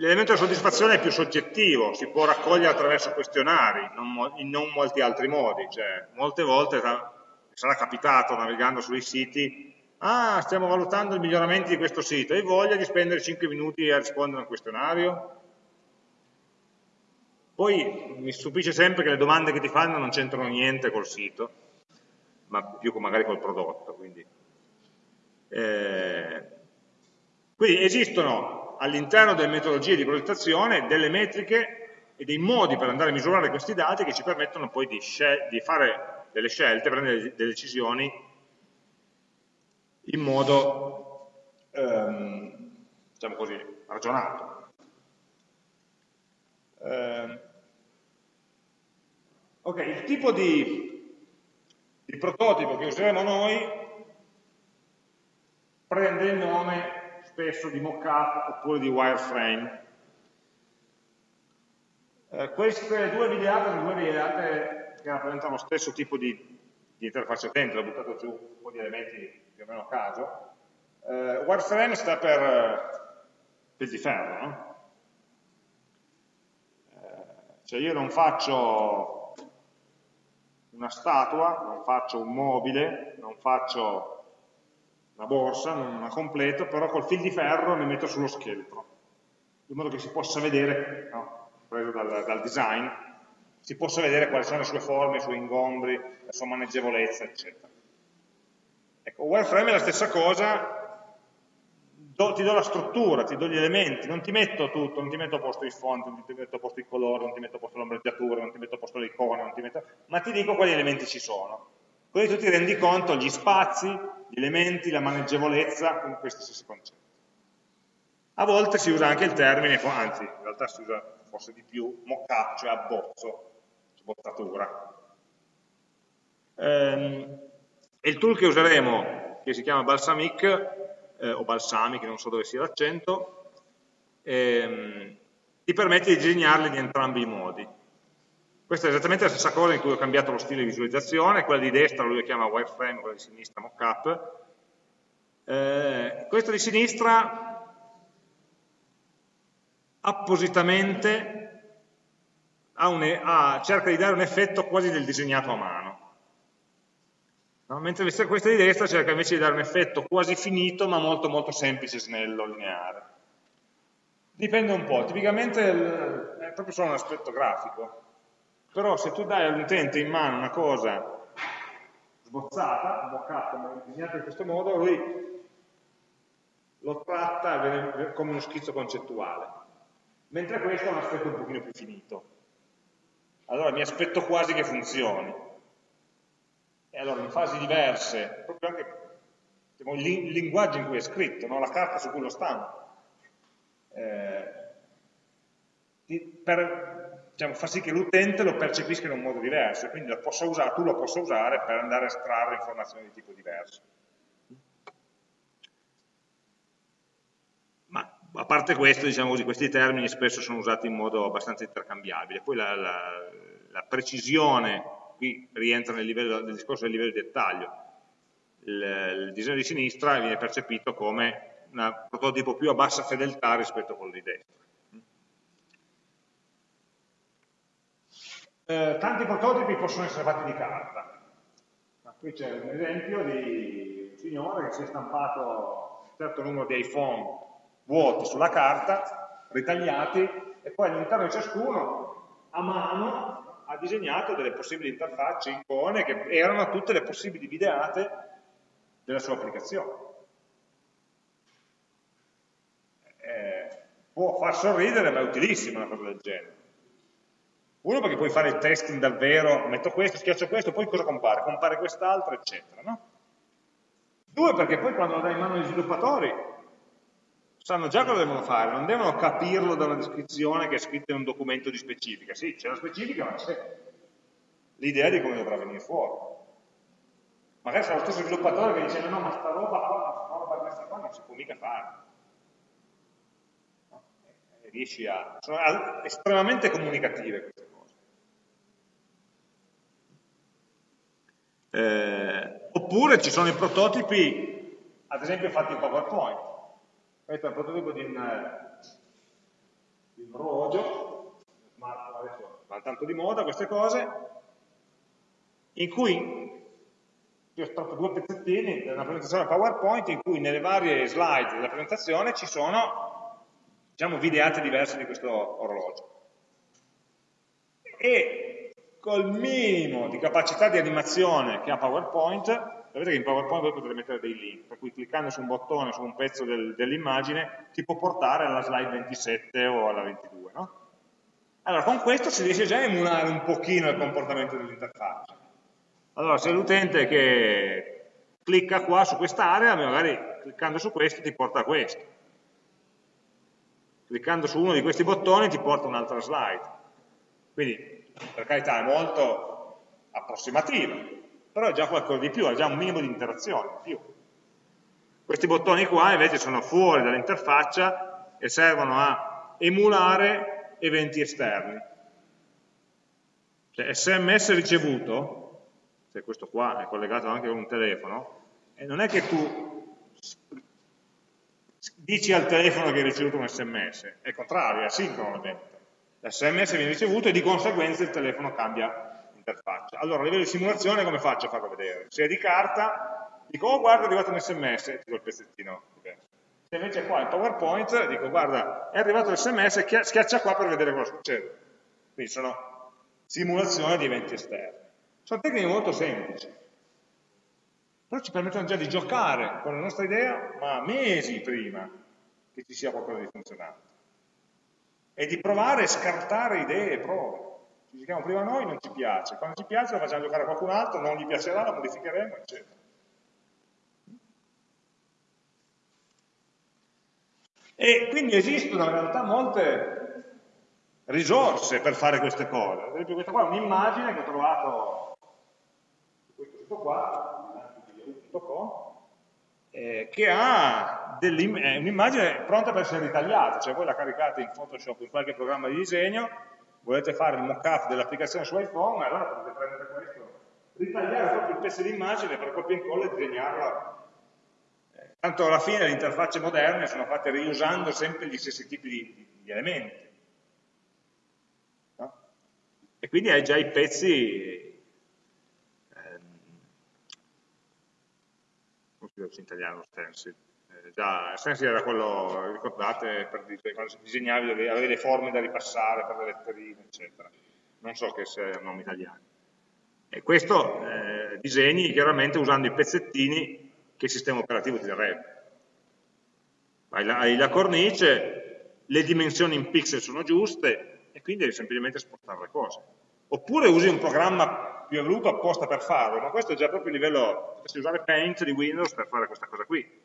L'elemento della soddisfazione è più soggettivo, si può raccogliere attraverso questionari, non, in non molti altri modi. Cioè, molte volte sarà capitato navigando sui siti, ah, stiamo valutando i miglioramenti di questo sito, hai voglia di spendere 5 minuti a rispondere a un questionario? Poi mi stupisce sempre che le domande che ti fanno non c'entrano niente col sito, ma più magari col prodotto. Quindi, eh, quindi esistono all'interno delle metodologie di progettazione delle metriche e dei modi per andare a misurare questi dati che ci permettono poi di, di fare delle scelte, prendere delle decisioni in modo, ehm, diciamo così, ragionato. Eh, Ok, il tipo di, di prototipo che useremo noi prende il nome spesso di mockup oppure di wireframe. Eh, queste due videate sono due videate che rappresentano lo stesso tipo di, di interfaccia utente, ho buttato giù un po' di elementi più o meno a caso. Eh, wireframe sta per eh, fil di ferro, no? Eh, cioè io non faccio una statua, non faccio un mobile, non faccio una borsa, non la completo, però col fil di ferro mi metto sullo scheletro, in modo che si possa vedere, no? preso dal, dal, design, si possa vedere quali sono le sue forme, i suoi ingombri, la sua maneggevolezza, eccetera. Ecco, wireframe è la stessa cosa, do, ti do la struttura, ti do gli elementi, non ti metto tutto, non ti metto a posto i font, non ti metto a posto i colori, non ti metto a posto l'ombreggiatura, non ti metto a posto le icone, metto... ma ti dico quali elementi ci sono. Così tu ti rendi conto gli spazi, gli elementi, la maneggevolezza con questi stessi concetti. A volte si usa anche il termine, anzi in realtà si usa forse di più, mock-up, cioè abbozzo, sbozzatura. Ehm, e il tool che useremo, che si chiama Balsamic, eh, o Balsamic, non so dove sia l'accento, ehm, ti permette di disegnarli in entrambi i modi. Questa è esattamente la stessa cosa in cui ho cambiato lo stile di visualizzazione, quella di destra lui lo chiama wireframe, quella di sinistra mockup. Eh, questa di sinistra appositamente ha un, ha, cerca di dare un effetto quasi del disegnato a mano. No? Mentre questa di destra cerca invece di dare un effetto quasi finito ma molto molto semplice, snello, lineare. Dipende un po', tipicamente è proprio solo un aspetto grafico però se tu dai all'utente in mano una cosa sbozzata, mock-up, disegnata in questo modo, lui lo tratta come uno schizzo concettuale, mentre questo è un aspetto un pochino più finito. Allora mi aspetto quasi che funzioni. E allora in fasi diverse, proprio anche diciamo, il linguaggio in cui è scritto, no? la carta su cui lo stampo, eh, per diciamo, fa sì che l'utente lo percepisca in un modo diverso, e quindi usare, tu lo possa usare per andare a estrarre informazioni di tipo diverso. Ma a parte questo, diciamo così, questi termini spesso sono usati in modo abbastanza intercambiabile. Poi la, la, la precisione, qui rientra nel, livello, nel discorso del livello di dettaglio. Il, il disegno di sinistra viene percepito come un prototipo più a bassa fedeltà rispetto a quello di destra. Eh, tanti prototipi possono essere fatti di carta. qui c'è un esempio di un signore che si è stampato un certo numero di iPhone vuoti sulla carta, ritagliati, e poi all'interno di ciascuno, a mano, ha disegnato delle possibili interfacce, icone, che erano tutte le possibili videate della sua applicazione. Eh, può far sorridere, ma è utilissima una cosa del genere. Uno perché puoi fare il testing davvero, metto questo, schiaccio questo, poi cosa compare? Compare quest'altro, eccetera. No? Due perché poi quando lo dai in mano agli sviluppatori sanno già cosa devono fare, non devono capirlo da una descrizione che è scritta in un documento di specifica. Sì, c'è la specifica, ma c'è l'idea di come dovrà venire fuori. Magari sarà lo stesso sviluppatore che dice no, ma sta roba qua, sta roba questa qua non si può mica fare riesci a... sono estremamente comunicative queste Eh, oppure ci sono i prototipi, ad esempio fatti in PowerPoint. Questo è un prototipo di un, di un orologio, adesso va tanto di moda queste cose, in cui io ho estratto due pezzettini da una presentazione PowerPoint in cui nelle varie slide della presentazione ci sono diciamo, videate diverse di questo orologio. E col minimo di capacità di animazione che ha PowerPoint, sapete che in PowerPoint voi potete mettere dei link, per cui cliccando su un bottone, su un pezzo del, dell'immagine, ti può portare alla slide 27 o alla 22, no? Allora, con questo si riesce già a emulare un pochino il comportamento dell'interfaccia. Allora, se l'utente che clicca qua su quest'area, magari cliccando su questo ti porta a questo cliccando su uno di questi bottoni ti porta un'altra slide. Quindi, per carità, è molto approssimativa, però è già qualcosa di più, ha già un minimo di interazione in più. Questi bottoni qua invece sono fuori dall'interfaccia e servono a emulare eventi esterni. Cioè sms ricevuto, se questo qua è collegato anche con un telefono, e non è che tu dici al telefono che hai ricevuto un sms, è contrario, è asincrono l'evento. L'sms viene ricevuto e di conseguenza il telefono cambia interfaccia. Allora a livello di simulazione come faccio a farlo vedere? Se è di carta, dico oh guarda è arrivato un sms e ti do il pezzettino diverso. Se invece qua in PowerPoint dico guarda è arrivato l'sms, schiaccia qua per vedere cosa succede. Quindi sono simulazioni di eventi esterni. Sono tecniche molto semplici però ci permettono già di giocare con la nostra idea, ma mesi prima che ci sia qualcosa di funzionante. E di provare e scartare idee prove. Ci giochiamo prima noi, non ci piace. Quando ci piace lo facciamo giocare a qualcun altro, non gli piacerà, lo modificheremo, eccetera. E quindi esistono in realtà molte risorse per fare queste cose. Ad esempio questa qua è un'immagine che ho trovato, questo qua, www.com, eh, che ha un'immagine pronta per essere ritagliata, cioè voi la caricate in Photoshop in qualche programma di disegno, volete fare il mock-up dell'applicazione su iPhone, allora potete prendere questo, ritagliare proprio il pezzo di immagine per copia e incolla e disegnarla. Eh, tanto alla fine le interfacce moderne sono fatte riusando sempre gli stessi tipi di, di, elementi. No? E quindi hai già i pezzi in italiano stencil. Già, stencil era quello, ricordate, per, quando disegnavi avevi le forme da ripassare per le letterine, eccetera. Non so che sia un nome italiano. E questo eh, disegni chiaramente usando i pezzettini che il sistema operativo ti darebbe. Hai la, hai la cornice, le dimensioni in pixel sono giuste e quindi devi semplicemente spostare le cose. Oppure usi un programma più evoluto apposta per farlo, ma questo è già proprio il livello, potresti usare Paint di Windows per fare questa cosa qui.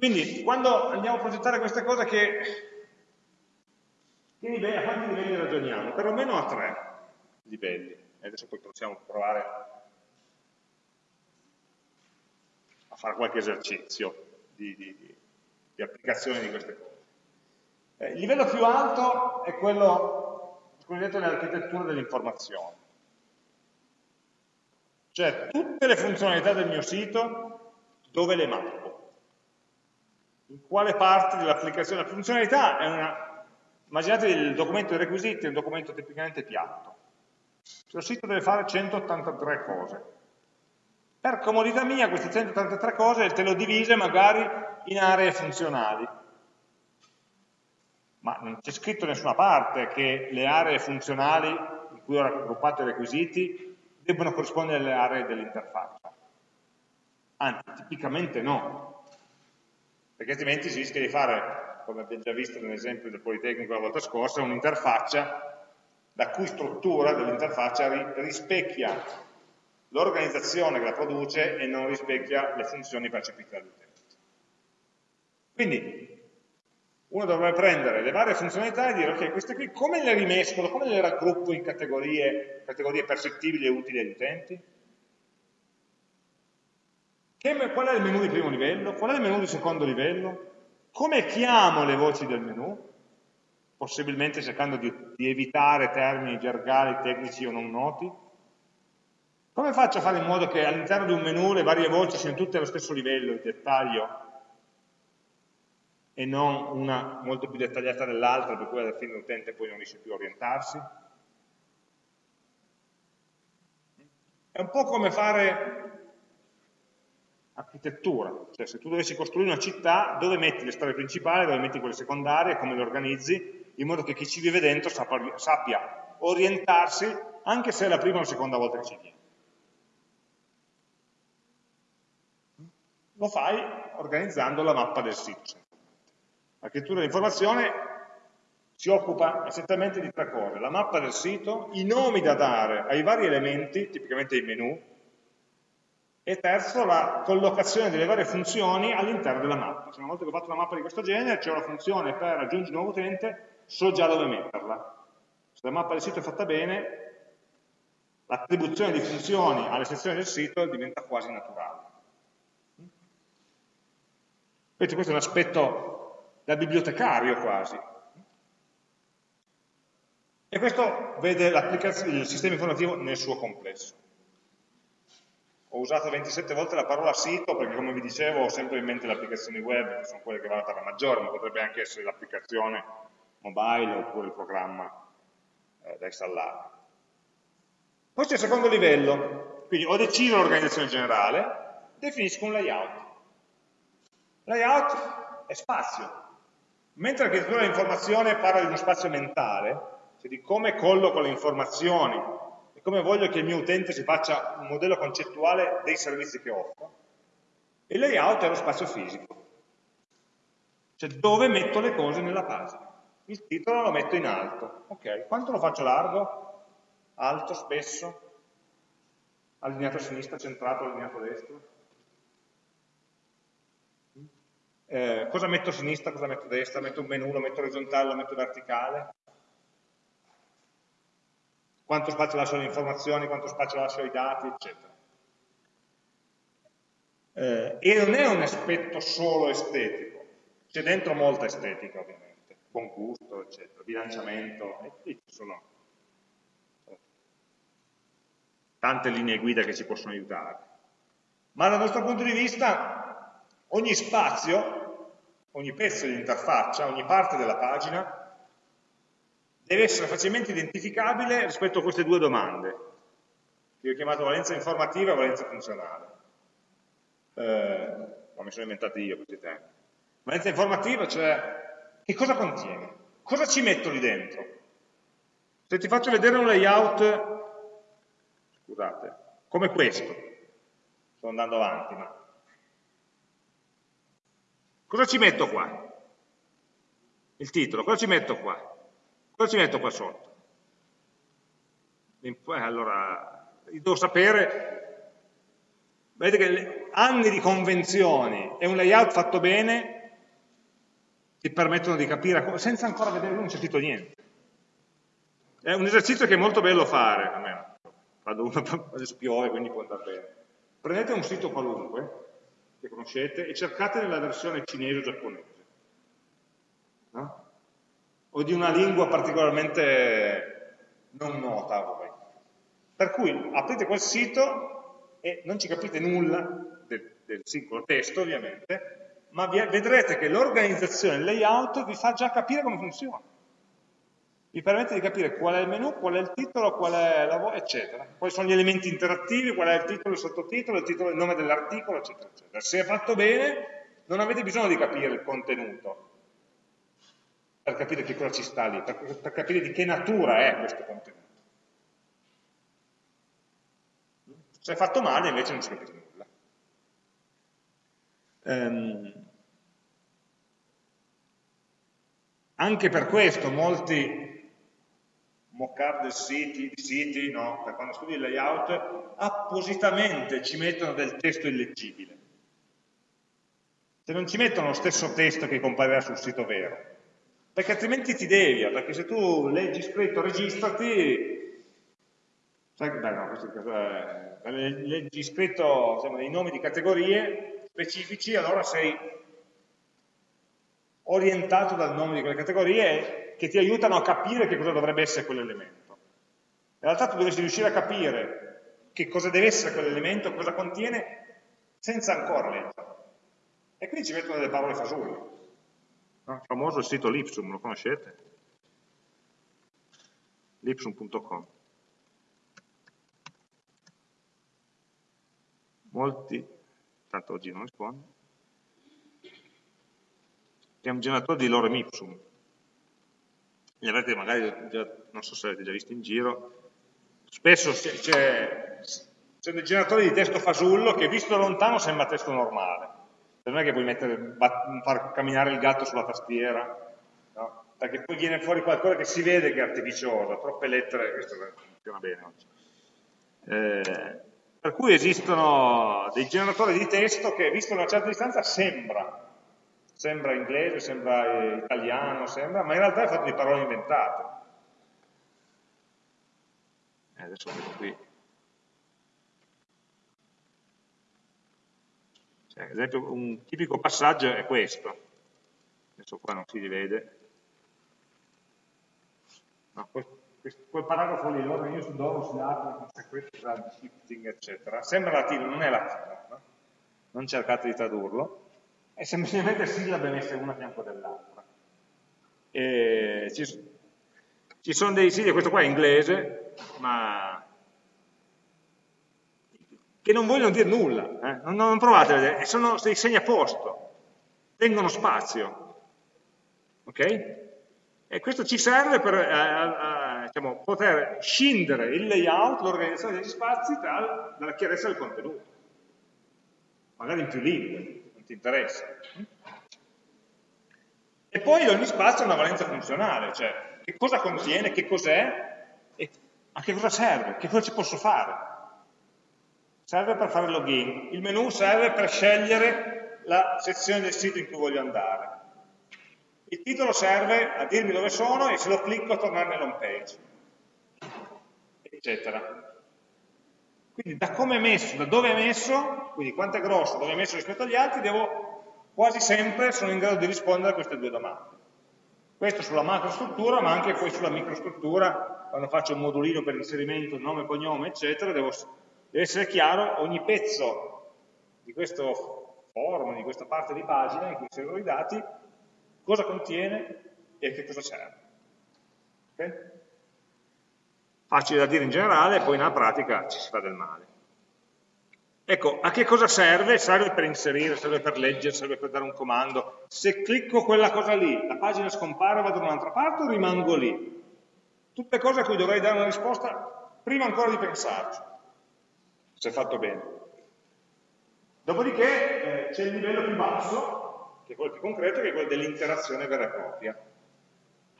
Quindi, quando andiamo a progettare queste cose, che, che livelli, a quanti livelli ragioniamo? Perlomeno a tre livelli. E adesso poi possiamo provare a fare qualche esercizio di, di, di applicazione di queste cose. Eh, il livello più alto è quello cosiddette le architetture dell'informazione. Cioè tutte le funzionalità del mio sito, dove le mappo? In quale parte dell'applicazione? La funzionalità è una... Immaginate il documento dei requisiti, è un documento tipicamente piatto. Il suo sito deve fare 183 cose. Per comodità mia queste 183 cose te le ho divise magari in aree funzionali ma non c'è scritto da nessuna parte che le aree funzionali in cui ho raggruppato i requisiti debbano corrispondere alle aree dell'interfaccia. Anzi, tipicamente no, perché altrimenti si rischia di fare, come abbiamo già visto nell'esempio del Politecnico la volta scorsa, un'interfaccia la cui struttura dell'interfaccia rispecchia l'organizzazione che la produce e non rispecchia le funzioni percepite dall'utente. Quindi uno dovrebbe prendere le varie funzionalità e dire ok, queste qui come le rimescolo, come le raggruppo in categorie, categorie percettibili e utili agli utenti? Che, qual è il menu di primo livello? Qual è il menu di secondo livello? Come chiamo le voci del menu? Possibilmente cercando di, di evitare termini gergali, tecnici o non noti. Come faccio a fare in modo che all'interno di un menu le varie voci siano tutte allo stesso livello di dettaglio e non una molto più dettagliata dell'altra, per cui alla fine l'utente poi non riesce più a orientarsi. È un po' come fare architettura, cioè se tu dovessi costruire una città, dove metti le strade principali, dove metti quelle secondarie, come le organizzi, in modo che chi ci vive dentro sappia, orientarsi, anche se è la prima o la seconda volta che ci viene. Lo fai organizzando la mappa del sito. L'architettura dell'informazione si occupa essenzialmente di tre cose, la mappa del sito, i nomi da dare ai vari elementi, tipicamente i menu, e terzo la collocazione delle varie funzioni all'interno della mappa. Se una volta che ho fatto una mappa di questo genere, c'è una funzione per aggiungere un nuovo utente, so già dove metterla. Se la mappa del sito è fatta bene, l'attribuzione di funzioni alle sezioni del sito diventa quasi naturale. Vedete, questo è un aspetto da bibliotecario quasi. E questo vede il sistema informativo nel suo complesso. Ho usato 27 volte la parola sito perché come vi dicevo ho sempre in mente le applicazioni web, che sono quelle che vanno per la maggiore, ma potrebbe anche essere l'applicazione mobile oppure il programma eh, da installare. Poi c'è il secondo livello, quindi ho deciso l'organizzazione generale, definisco un layout. Layout è spazio. Mentre l'architettura dell'informazione parla di uno spazio mentale, cioè di come colloco le informazioni e come voglio che il mio utente si faccia un modello concettuale dei servizi che offro, il layout è lo spazio fisico, cioè dove metto le cose nella pagina. Il titolo lo metto in alto, ok, quanto lo faccio largo? Alto, spesso? Allineato a sinistra, centrato, allineato a destra? Eh, cosa metto a sinistra, cosa metto a destra, metto un menu, lo metto orizzontale, lo metto verticale, quanto spazio lascio alle informazioni, quanto spazio lascio ai dati, eccetera. Eh, e non è un aspetto solo estetico, c'è dentro molta estetica ovviamente, buon gusto, eccetera, bilanciamento, e ci sono tante linee guida che ci possono aiutare. Ma dal nostro punto di vista ogni spazio, ogni pezzo di interfaccia, ogni parte della pagina deve essere facilmente identificabile rispetto a queste due domande, che ho chiamato valenza informativa e valenza funzionale. Eh, non mi sono inventato io questi termini. Valenza informativa, cioè che cosa contiene? Cosa ci metto lì dentro? Se ti faccio vedere un layout, scusate, come questo, sto andando avanti, ma cosa ci metto qua? Il titolo, cosa ci metto qua? Cosa ci metto qua sotto? Allora, devo sapere, vedete che anni di convenzioni e un layout fatto bene ti permettono di capire, senza ancora vedere, non c'è scritto niente. È un esercizio che è molto bello fare, almeno, quando uno adesso piove, quindi può andare bene. Prendete un sito qualunque, che conoscete, e cercate nella versione cinese o giapponese. O di una lingua particolarmente non nota a voi. Per cui aprite quel sito e non ci capite nulla del, del singolo testo ovviamente, ma vi, vedrete che l'organizzazione, il layout vi fa già capire come funziona. Vi permette di capire qual è il menu, qual è il titolo, qual è la voce, eccetera. Quali sono gli elementi interattivi, qual è il titolo, il sottotitolo, il titolo, il nome dell'articolo, eccetera, eccetera. Se è fatto bene, non avete bisogno di capire il contenuto, per capire che cosa ci sta lì, per, per capire di che natura è questo contenuto. Se è fatto male invece non si capisce nulla. Um, anche per questo molti mock-up siti, siti, no, per quando studi il layout, appositamente ci mettono del testo illeggibile. Se non ci mettono lo stesso testo che comparirà sul sito vero, perché altrimenti ti devia, perché se tu leggi scritto registrati, sai che, beh no, questo è, leggi scritto insomma, dei nomi di categorie specifici, allora sei orientato dal nome di quelle categorie che ti aiutano a capire che cosa dovrebbe essere quell'elemento. In realtà tu dovresti riuscire a capire che cosa deve essere quell'elemento, cosa contiene, senza ancora leggerlo. E quindi ci mettono delle parole fasulle. Il famoso il sito Lipsum, lo conoscete? Lipsum.com. Molti, tanto oggi non rispondo, è un generatore di lorem ipsum. Li avete magari già, non so se avete già visto in giro, spesso c'è dei generatori di testo fasullo che visto da lontano sembra testo normale non è che puoi mettere, far camminare il gatto sulla tastiera, no? perché poi viene fuori qualcosa che si vede che è artificioso, troppe lettere, questo funziona bene oggi. Eh, per cui esistono dei generatori di testo che, visto da una certa distanza, sembra, sembra inglese, sembra italiano, sembra, ma in realtà è fatto di parole inventate. Eh, adesso vedo qui, ad esempio un tipico passaggio è questo, adesso qua non si vede, no, quel, paragrafo lì, l'ordine dono, si apre, conseguenza, shifting, eccetera, sembra latino, non è latino, no? non cercate di tradurlo, è semplicemente sillabe messe una a fianco dell'altra. Ci, ci, sono dei siti, questo qua è inglese, ma che non vogliono dire nulla, eh? non, non, provate a vedere, sono dei segni a posto, tengono spazio, ok? E questo ci serve per eh, eh, diciamo, poter scindere il layout, l'organizzazione degli spazi dal, dalla chiarezza del contenuto, magari in più lingue, non ti interessa. E poi ogni spazio ha una valenza funzionale, cioè che cosa contiene, che cos'è a che cosa serve, che cosa ci posso fare serve per fare login, il menu serve per scegliere la sezione del sito in cui voglio andare. Il titolo serve a dirmi dove sono e se lo clicco a tornare nell'home page, eccetera. Quindi da come è messo, da dove è messo, quindi quanto è grosso, dove è messo rispetto agli altri, devo quasi sempre sono in grado di rispondere a queste due domande. Questo sulla macrostruttura, ma anche poi sulla microstruttura, quando faccio un modulino per inserimento, nome, cognome, eccetera, devo deve essere chiaro ogni pezzo di questo form, di questa parte di pagina in cui servono i dati, cosa contiene e che cosa serve. Okay? Facile da dire in generale, poi nella pratica ci si fa del male. Ecco, a che cosa serve? Serve per inserire, serve per leggere, serve per dare un comando. Se clicco quella cosa lì, la pagina scompare, vado da un'altra parte o rimango lì? Tutte cose a cui dovrei dare una risposta prima ancora di pensarci se è fatto bene. Dopodiché eh, c'è il livello più basso, che è quello più concreto, che è quello dell'interazione vera e propria.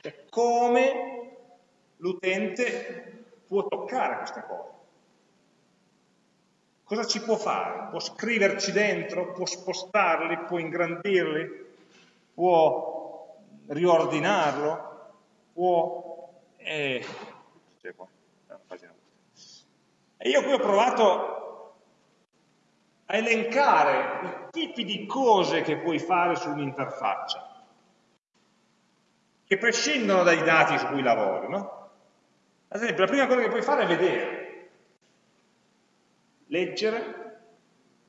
Cioè come l'utente può toccare queste cose. Cosa ci può fare? Può scriverci dentro? Può spostarli? Può ingrandirli? Può riordinarlo? Può... Eh, e io qui ho provato a elencare i tipi di cose che puoi fare su un'interfaccia, che prescindono dai dati su cui lavori, no? Ad esempio, la prima cosa che puoi fare è vedere, leggere,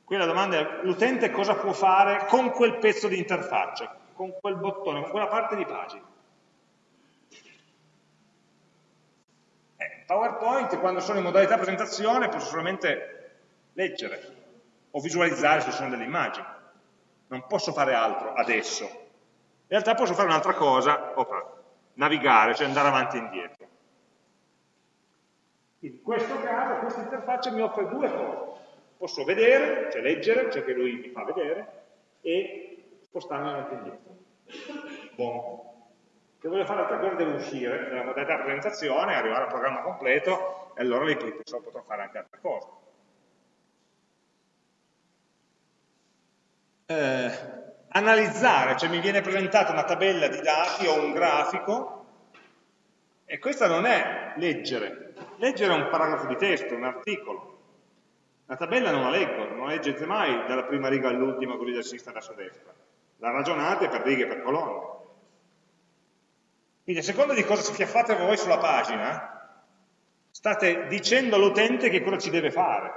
qui la domanda è l'utente cosa può fare con quel pezzo di interfaccia, con quel bottone, con quella parte di pagina. PowerPoint quando sono in modalità presentazione posso solamente leggere o visualizzare se sono delle immagini. Non posso fare altro adesso. In realtà posso fare un'altra cosa, opa, navigare, cioè andare avanti e indietro. In questo caso questa interfaccia mi offre due cose. Posso vedere, cioè leggere, cioè che lui mi fa vedere, e spostarmi avanti e indietro. Buon. Se voglio fare altre cose devo uscire dalla modalità presentazione, arrivare al programma completo e allora lì potrò fare anche altre cose. Eh, analizzare, cioè mi viene presentata una tabella di dati o un grafico e questa non è leggere. Leggere è un paragrafo di testo, un articolo. La tabella non la leggo, non la leggete mai dalla prima riga all'ultima, così da sinistra verso destra. La ragionate per righe e per colonne. Quindi a seconda di cosa schiaffate voi sulla pagina, state dicendo all'utente che cosa ci deve fare,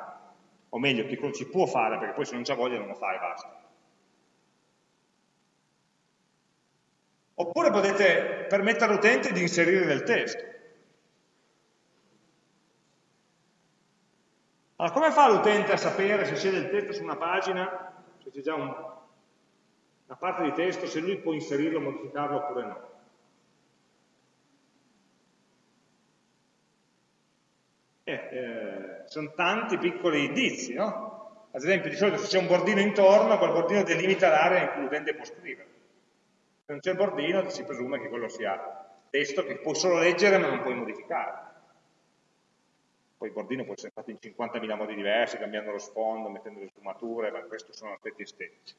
o meglio, che cosa ci può fare, perché poi se non c'ha voglia non lo fa e basta. Oppure potete permettere all'utente di inserire del testo. Allora, come fa l'utente a sapere se c'è del testo su una pagina, se c'è già un, una parte di testo, se lui può inserirlo, modificarlo oppure no? Eh, eh, sono tanti piccoli indizi, no? Ad esempio, di solito se c'è un bordino intorno, quel bordino delimita l'area in cui l'utente può scrivere. Se non c'è il bordino, si presume che quello sia testo che puoi solo leggere ma non puoi modificare. Poi il bordino può essere fatto in 50.000 modi diversi, cambiando lo sfondo, mettendo le sfumature, ma questi sono aspetti estetici.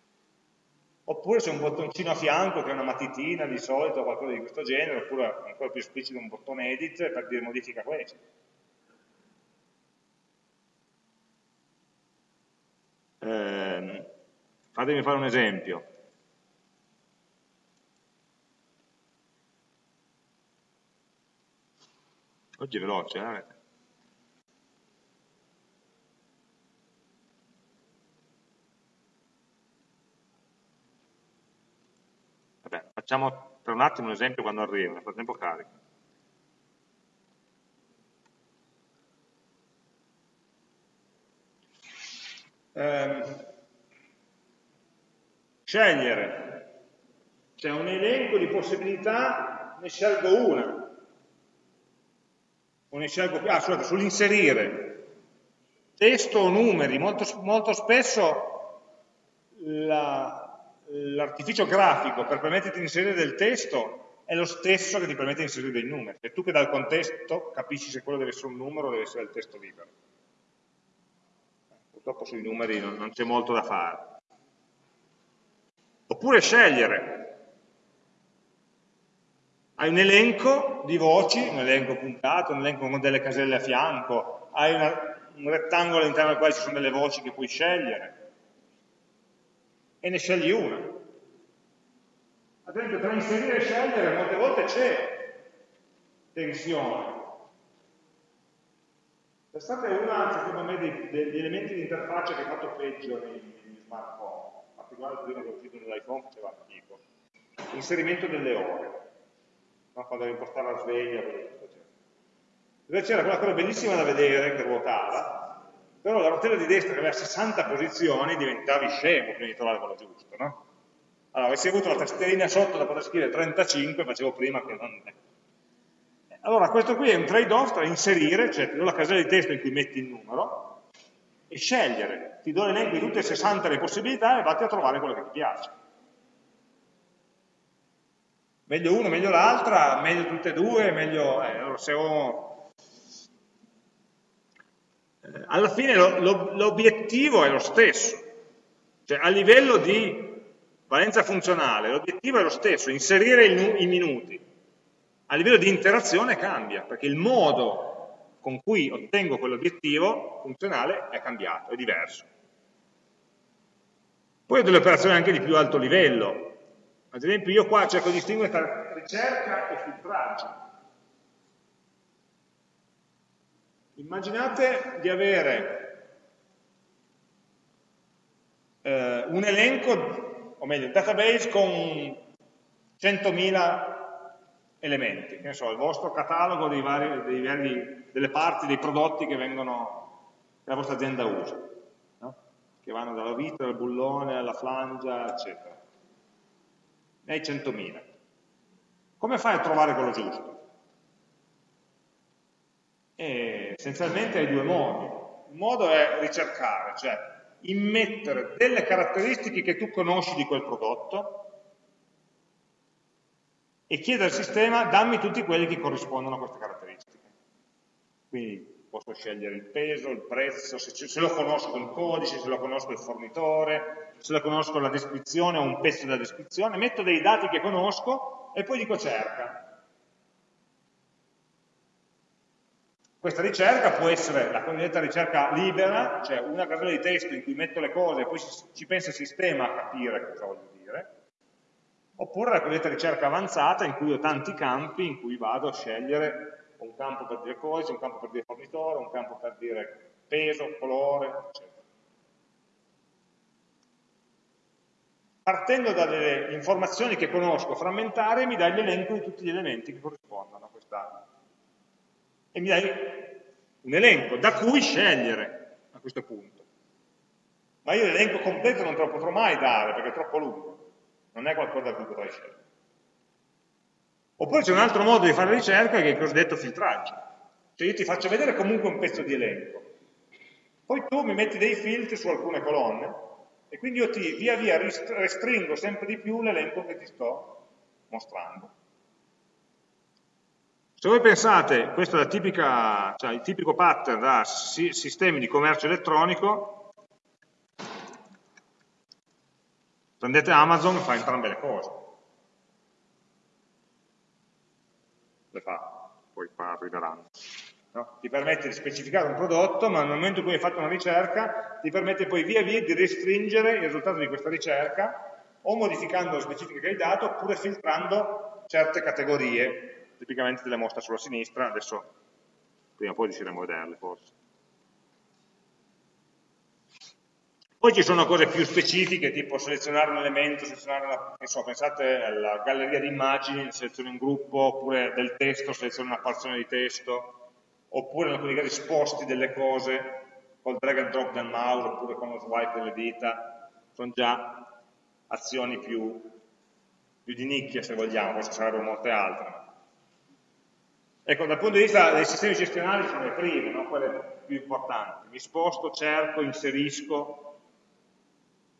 Oppure c'è un bottoncino a fianco che è una matitina di solito qualcosa di questo genere, oppure ancora più esplicito un bottone edit per dire modifica questo Eh, fatemi fare un esempio. Oggi è veloce, eh? Vabbè, facciamo per un attimo un esempio quando arriva, nel frattempo carico. Eh, scegliere, c'è un elenco di possibilità, ne scelgo una, o ne scelgo più, ah, scusate, sull'inserire. Testo o numeri, molto, molto spesso l'artificio grafico per permetterti di inserire del testo è lo stesso che ti permette di inserire dei numeri, cioè tu che dal contesto capisci se quello deve essere un numero o deve essere il testo libero. Purtroppo sui numeri non, non c'è molto da fare. Oppure scegliere, hai un elenco di voci, un elenco puntato, un elenco con delle caselle a fianco, hai una, un rettangolo all'interno del quale ci sono delle voci che puoi scegliere e ne scegli una. Ad esempio tra inserire e scegliere molte volte c'è tensione. Pensate una, secondo me, dei, degli elementi di interfaccia che ha fatto peggio nei smartphone, in particolare prima che è uscito nell'iPhone faceva schifo. L'inserimento delle ore no? quando devi impostare la sveglia, dove c'era quella cosa bellissima da vedere che ruotava, però la rotella di destra che aveva 60 posizioni diventavi scemo prima di trovare quello giusto, no? Allora, avessi avuto la tastierina sotto da poter scrivere 35, facevo prima che non... Allora, questo qui è un trade-off tra inserire, cioè ti do la casella di testo in cui metti il numero, e scegliere. Ti do l'elenco di tutte e 60 le possibilità e vatti a trovare quello che ti piace. Meglio uno, meglio l'altra, meglio tutte e due, meglio... Eh, allora se ho... Eh, alla fine l'obiettivo è lo stesso, cioè a livello di valenza funzionale l'obiettivo è lo stesso, inserire i minuti, a livello di interazione cambia, perché il modo con cui ottengo quell'obiettivo funzionale è cambiato, è diverso. Poi ho delle operazioni anche di più alto livello, ad esempio io qua cerco di distinguere tra ricerca e filtraggio. Immaginate di avere eh, un elenco, o meglio, un database con 100.000 elementi, che ne so, il vostro catalogo dei vari, dei vari, delle parti dei prodotti che, vengono, che la vostra azienda usa, no? che vanno dalla vita, al bullone, alla flangia, eccetera ne hai 100.000. Come fai a trovare quello giusto? E essenzialmente hai due modi. Un modo è ricercare, cioè immettere delle caratteristiche che tu conosci di quel prodotto e chiedere al sistema dammi tutti quelli che corrispondono a queste caratteristiche. Quindi posso scegliere il peso, il prezzo, se, se, lo conosco il codice, se lo conosco il fornitore, se lo conosco la descrizione o un pezzo della descrizione, metto dei dati che conosco e poi dico cerca. Questa ricerca può essere la cosiddetta ricerca libera, cioè una casella di testo in cui metto le cose e poi ci pensa il sistema a capire cosa voglio oppure la cosiddetta ricerca avanzata in cui ho tanti campi in cui vado a scegliere un campo per dire codice, un campo per dire fornitore, un campo per dire peso, colore, eccetera. Partendo dalle informazioni che conosco frammentare, mi dai l'elenco di tutti gli elementi che corrispondono a questa. E mi dai un elenco da cui scegliere a questo punto. Ma io l'elenco completo non te lo potrò mai dare perché è troppo lungo, non è qualcosa da cui potrai scegliere. Oppure c'è un altro modo di fare ricerca che è il cosiddetto filtraggio. Cioè io ti faccio vedere comunque un pezzo di elenco. Poi tu mi metti dei filtri su alcune colonne e quindi io ti via via restringo sempre di più l'elenco che ti sto mostrando. Se voi pensate, questo è tipica, cioè il tipico pattern da sistemi di commercio elettronico, prendete Amazon e fa entrambe le cose. le fa, poi qua arriveranno. No? Ti permette di specificare un prodotto, ma nel momento in cui hai fatto una ricerca, ti permette poi via via di restringere il risultato di questa ricerca, o modificando le specifiche che hai dato, oppure filtrando certe categorie, tipicamente te le mostra sulla sinistra, adesso prima o poi riusciremo a vederle forse. Poi ci sono cose più specifiche, tipo selezionare un elemento, selezionare una, so, pensate alla galleria di immagini, selezioni un gruppo, oppure del testo, selezioni una porzione di testo, oppure in alcuni casi sposti delle cose col drag and drop del mouse, oppure con lo swipe delle dita, sono già azioni più, più di nicchia se vogliamo, ci sarebbero molte altre. Ecco, dal punto di vista dei sistemi gestionali sono le prime, no? quelle più importanti. Mi sposto, cerco, inserisco,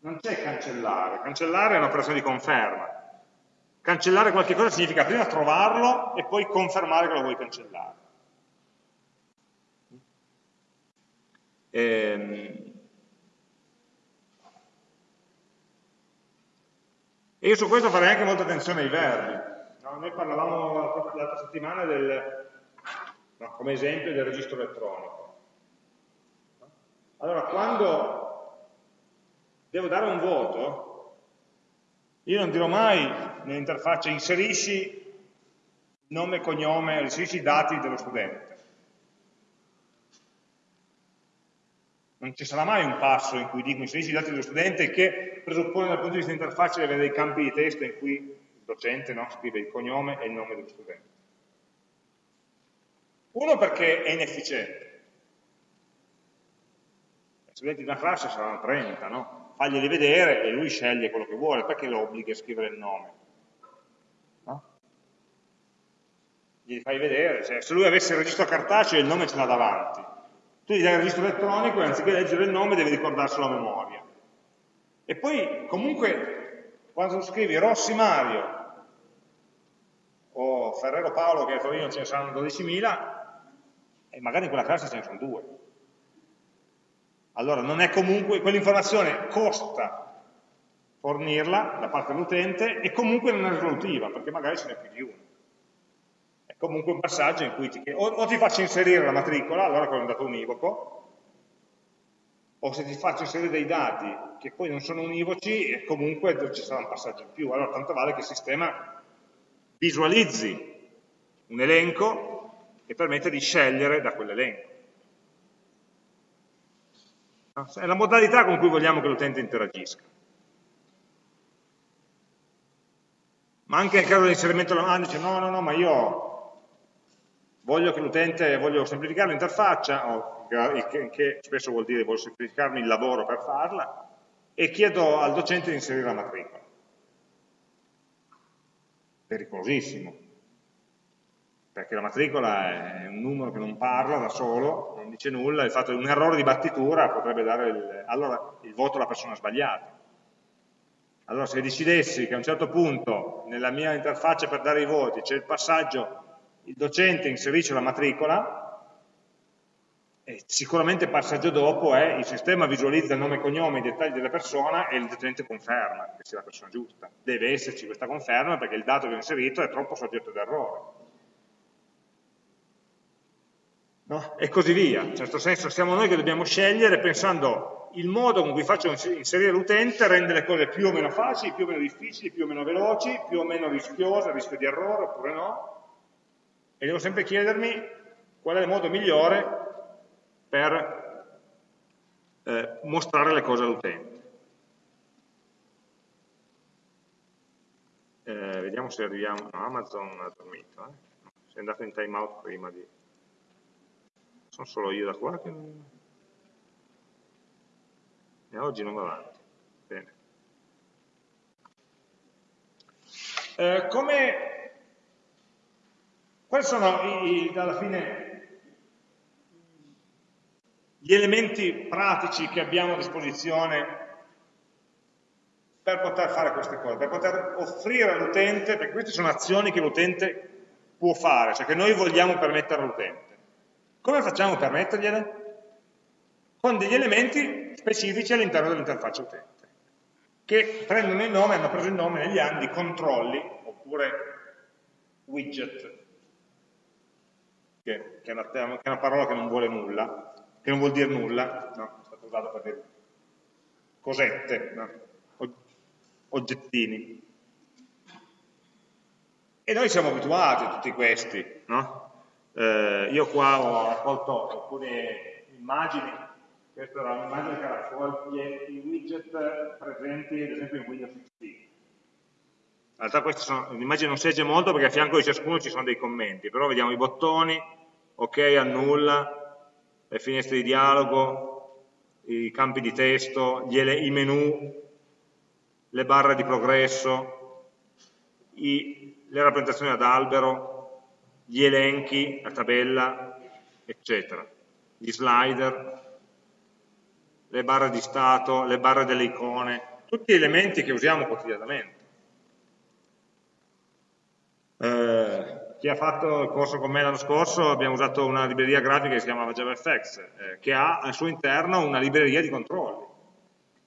non c'è cancellare, cancellare è un'operazione di conferma. Cancellare qualche cosa significa prima trovarlo e poi confermare che lo vuoi cancellare. Ehm... E io su questo farei anche molta attenzione ai verbi. No? Noi parlavamo l'altra settimana del, no, come esempio del registro elettronico. Allora, quando devo dare un voto, io non dirò mai nell'interfaccia inserisci nome e cognome, inserisci i dati dello studente. Non ci sarà mai un passo in cui dico inserisci i dati dello studente che presuppone dal punto di vista dell'interfaccia di avere dei campi di testo in cui il docente no, scrive il cognome e il nome dello studente. Uno perché è inefficiente. Studenti di una classe saranno 30, no? faglieli vedere e lui sceglie quello che vuole, perché lo obblighi a scrivere il nome? No? Gli fai vedere, cioè, se lui avesse il registro cartaceo il nome ce l'ha davanti, tu gli dai il registro elettronico e anziché leggere il nome devi ricordarselo a memoria. E poi comunque quando scrivi Rossi Mario o Ferrero Paolo che a Torino ce ne saranno 12.000 e magari in quella classe ce ne sono due allora non è comunque, quell'informazione costa fornirla da parte dell'utente e comunque non è risolutiva, perché magari ce n'è più di uno. È comunque un passaggio in cui ti, o, o ti faccio inserire la matricola, allora con un dato univoco, o se ti faccio inserire dei dati che poi non sono univoci, comunque ci sarà un passaggio in più. Allora tanto vale che il sistema visualizzi un elenco e permette di scegliere da quell'elenco. È la modalità con cui vogliamo che l'utente interagisca. Ma anche nel caso dell'inserimento della domanda dice no, no, no, ma io voglio che l'utente, voglio semplificare l'interfaccia, che spesso vuol dire voglio semplificarmi il lavoro per farla, e chiedo al docente di inserire la matricola. Pericolosissimo perché la matricola è un numero che non parla da solo, non dice nulla, il fatto di un errore di battitura potrebbe dare il, allora, il voto alla persona sbagliata. Allora se decidessi che a un certo punto nella mia interfaccia per dare i voti c'è il passaggio, il docente inserisce la matricola, e sicuramente il passaggio dopo è il sistema visualizza il nome e cognome, i dettagli della persona e il docente conferma che sia la persona giusta. Deve esserci questa conferma perché il dato che ho inserito è troppo soggetto ad errore no? e così via. In certo senso siamo noi che dobbiamo scegliere pensando il modo con cui faccio inserire l'utente rende le cose più o meno facili, più o meno difficili, più o meno veloci, più o meno rischiose, rischio di errore oppure no, e devo sempre chiedermi qual è il modo migliore per eh, mostrare le cose all'utente. Eh, vediamo se arriviamo, no, Amazon ha dormito, eh? è andato in timeout prima di... Sono solo io da qua che... E oggi non va avanti. Bene. Eh, come... Quali sono i, i, alla fine gli elementi pratici che abbiamo a disposizione per poter fare queste cose, per poter offrire all'utente, perché queste sono azioni che l'utente può fare, cioè che noi vogliamo permettere all'utente. Come facciamo per mettergliele? Con degli elementi specifici all'interno dell'interfaccia utente, che prendono il nome, hanno preso il nome negli anni controlli, oppure widget. che, che, è una, che, è una, parola che non vuole nulla, che non vuol dire nulla, no, è stato usato per dire cosette, no? oggettini. E noi siamo abituati a tutti questi, no? Eh, io qua ho raccolto alcune immagini, questa era un'immagine che raccoglie i widget presenti ad esempio in Windows XP. In realtà l'immagine non si legge molto perché a fianco di ciascuno ci sono dei commenti, però vediamo i bottoni, ok, annulla, le finestre di dialogo, i campi di testo, i menu, le barre di progresso, i, le rappresentazioni ad albero, gli elenchi, la tabella, eccetera, gli slider, le barre di stato, le barre delle icone, tutti elementi che usiamo quotidianamente. Eh, chi ha fatto il corso con me l'anno scorso abbiamo usato una libreria grafica che si chiamava JavaFX, eh, che ha al suo interno una libreria di controlli,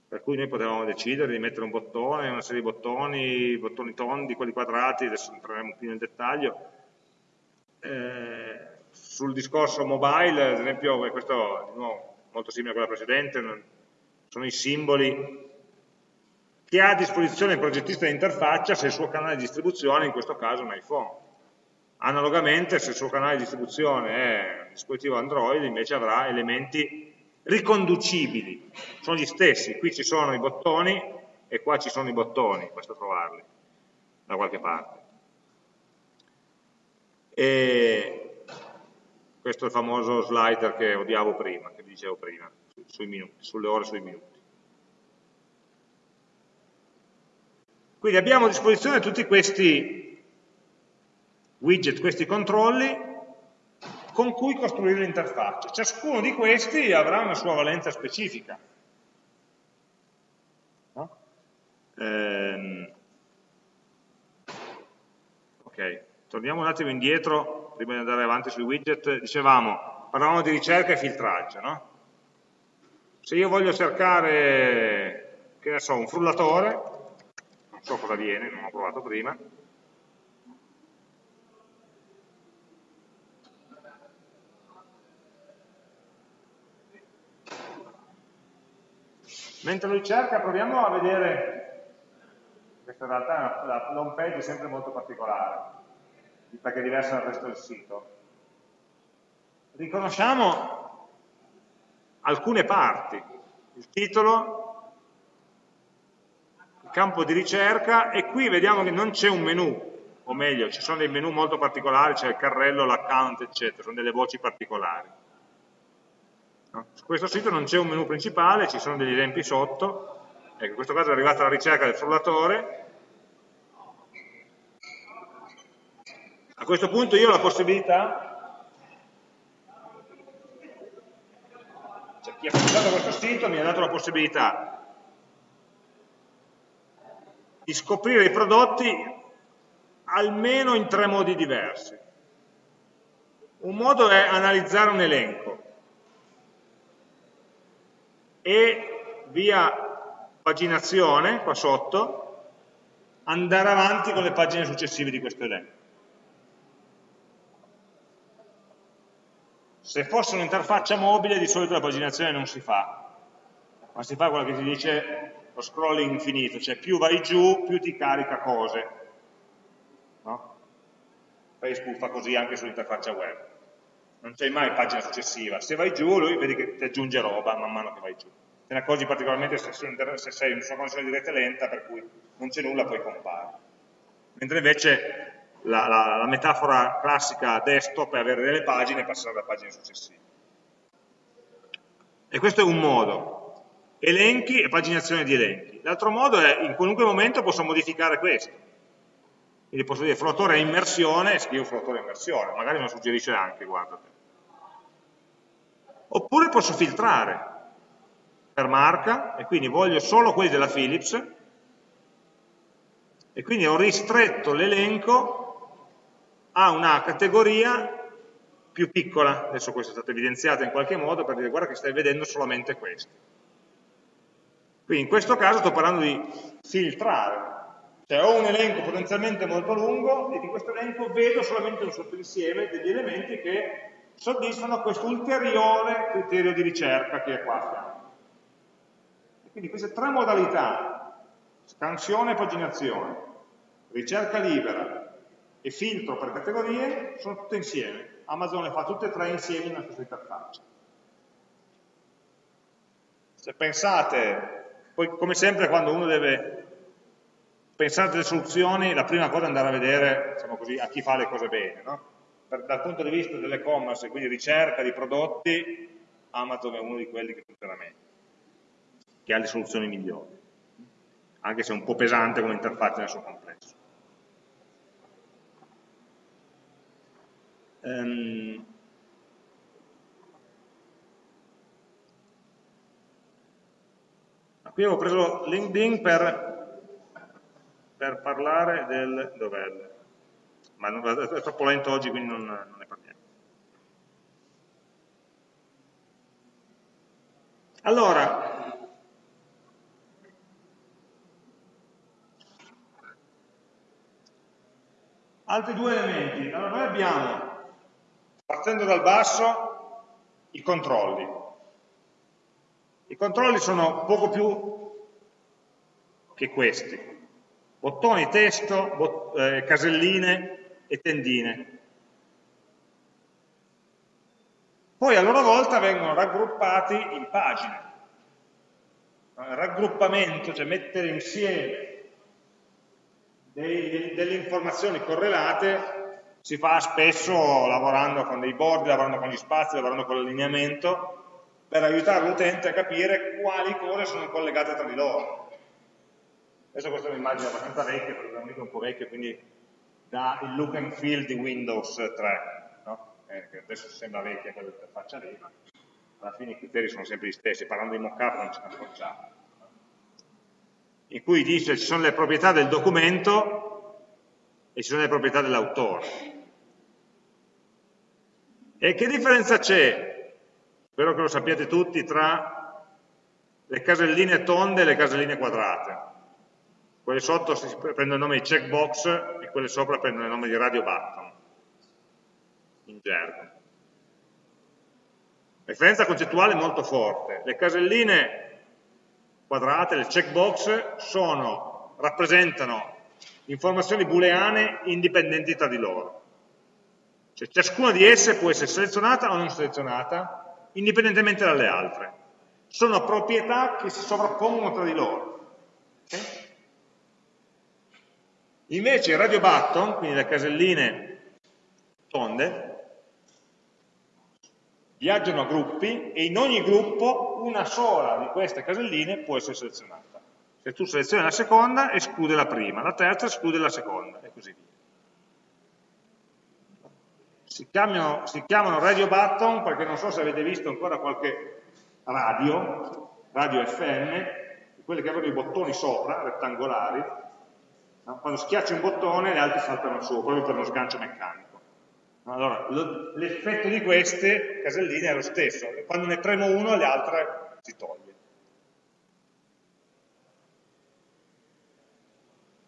per cui noi potevamo decidere di mettere un bottone, una serie di bottoni, bottoni tondi, quelli quadrati, adesso entreremo più nel dettaglio, eh, sul discorso mobile, ad esempio, questo di nuovo, molto simile a quella precedente, sono i simboli che ha a disposizione il progettista di interfaccia se il suo canale di distribuzione, in questo caso un iPhone. Analogamente, se il suo canale di distribuzione è un dispositivo Android, invece avrà elementi riconducibili, sono gli stessi, qui ci sono i bottoni e qua ci sono i bottoni, basta trovarli da qualche parte. E questo è il famoso slider che odiavo prima, che dicevo prima, minuti, sulle ore sui minuti. Quindi abbiamo a disposizione tutti questi widget, questi controlli con cui costruire l'interfaccia. Ciascuno di questi avrà una sua valenza specifica. No? Ehm, ok. Torniamo un attimo indietro, prima di andare avanti sui widget, dicevamo, parlavamo di ricerca e filtraggio, no? Se io voglio cercare, che ne so, un frullatore, non so cosa viene, non ho provato prima, Mentre lo ricerca proviamo a vedere, questa in realtà la home page è sempre molto particolare, perché è diversa dal resto del sito. Riconosciamo alcune parti, il titolo, il campo di ricerca e qui vediamo che non c'è un menu, o meglio, ci sono dei menu molto particolari, c'è il carrello, l'account, eccetera, sono delle voci particolari. No? Su questo sito non c'è un menu principale, ci sono degli esempi sotto, ecco, in questo caso è arrivata la ricerca del frullatore, questo punto io ho la possibilità, cioè chi ha presentato questo sito mi ha dato la possibilità di scoprire i prodotti almeno in tre modi diversi. Un modo è analizzare un elenco e via paginazione, qua sotto, andare avanti con le pagine successive di questo elenco. Se fosse un'interfaccia mobile di solito la paginazione non si fa, ma si fa quello che si dice lo scrolling infinito, cioè più vai giù più ti carica cose. No? Facebook fa così anche sull'interfaccia web. Non c'è mai pagina successiva. Se vai giù lui vedi che ti aggiunge roba man mano che vai giù. Te ne accorgi particolarmente se sei in una connessione di rete lenta per cui non c'è nulla poi compare. Mentre invece la, la, la metafora classica desktop è avere delle pagine e passare alle pagine successive. E questo è un modo, elenchi e paginazione di elenchi. L'altro modo è, in qualunque momento posso modificare questo. Quindi posso dire fruttore è immersione e scrivo fruttore immersione, magari me lo suggerisce anche, guardate. Oppure posso filtrare per marca, e quindi voglio solo quelli della Philips, e quindi ho ristretto l'elenco ha una categoria più piccola, adesso questa è stata evidenziata in qualche modo per dire guarda che stai vedendo solamente questi. Quindi in questo caso sto parlando di filtrare, cioè ho un elenco potenzialmente molto lungo e di questo elenco vedo solamente un sottoinsieme degli elementi che soddisfano questo ulteriore criterio di ricerca che è qua. Quindi queste tre modalità, scansione e paginazione, ricerca libera e filtro per categorie, sono tutte insieme. Amazon le fa tutte e tre insieme nella stessa interfaccia. Se pensate, poi come sempre quando uno deve pensare delle soluzioni, la prima cosa è andare a vedere diciamo così, a chi fa le cose bene. No? Per, dal punto di vista dell'e-commerce, quindi ricerca di prodotti, Amazon è uno di quelli che funziona meglio, che ha le soluzioni migliori, anche se è un po' pesante come interfaccia nel suo complesso. Um, qui avevo preso LinkedIn per per parlare del dov'è ma non, è troppo lento oggi quindi non, non ne parliamo. Allora altri due elementi. Allora noi abbiamo partendo dal basso i controlli i controlli sono poco più che questi bottoni, testo, bot eh, caselline e tendine. Poi a loro volta vengono raggruppati in pagine. Raggruppamento, cioè mettere insieme delle informazioni correlate, si fa spesso lavorando con dei board, lavorando con gli spazi, lavorando con l'allineamento, per aiutare l'utente a capire quali cose sono collegate tra di loro. Adesso questa è un'immagine abbastanza vecchia, perché è un po' vecchio, quindi dà il look and feel di Windows 3, no? eh, che adesso sembra vecchia quella interfaccia lì, ma alla fine i criteri sono sempre gli stessi, parlando di mockup non ce ne accorgiamo. In cui dice ci sono le proprietà del documento e ci sono le proprietà dell'autore. E che differenza c'è, spero che lo sappiate tutti, tra le caselline tonde e le caselline quadrate? quelle sotto prendono il nome di checkbox e quelle sopra prendono il nome di radio button, in gergo. La differenza concettuale è molto forte. Le caselline quadrate, le checkbox, sono, rappresentano informazioni booleane indipendenti tra di loro. Cioè, ciascuna di esse può essere selezionata o non selezionata, indipendentemente dalle altre. Sono proprietà che si sovrappongono tra di loro. Okay? Invece i radio button, quindi le caselline tonde, viaggiano a gruppi e in ogni gruppo una sola di queste caselline può essere selezionata. Se tu selezioni la seconda, esclude la prima, la terza esclude la seconda, e così via. Si chiamano, si chiamano radio button perché non so se avete visto ancora qualche radio, radio FM, quelle che avevano i bottoni sopra, rettangolari? Quando schiacci un bottone gli altri saltano su, proprio per uno sgancio meccanico. Allora, l'effetto di queste caselline è lo stesso, quando ne premo uno le altre si toglie.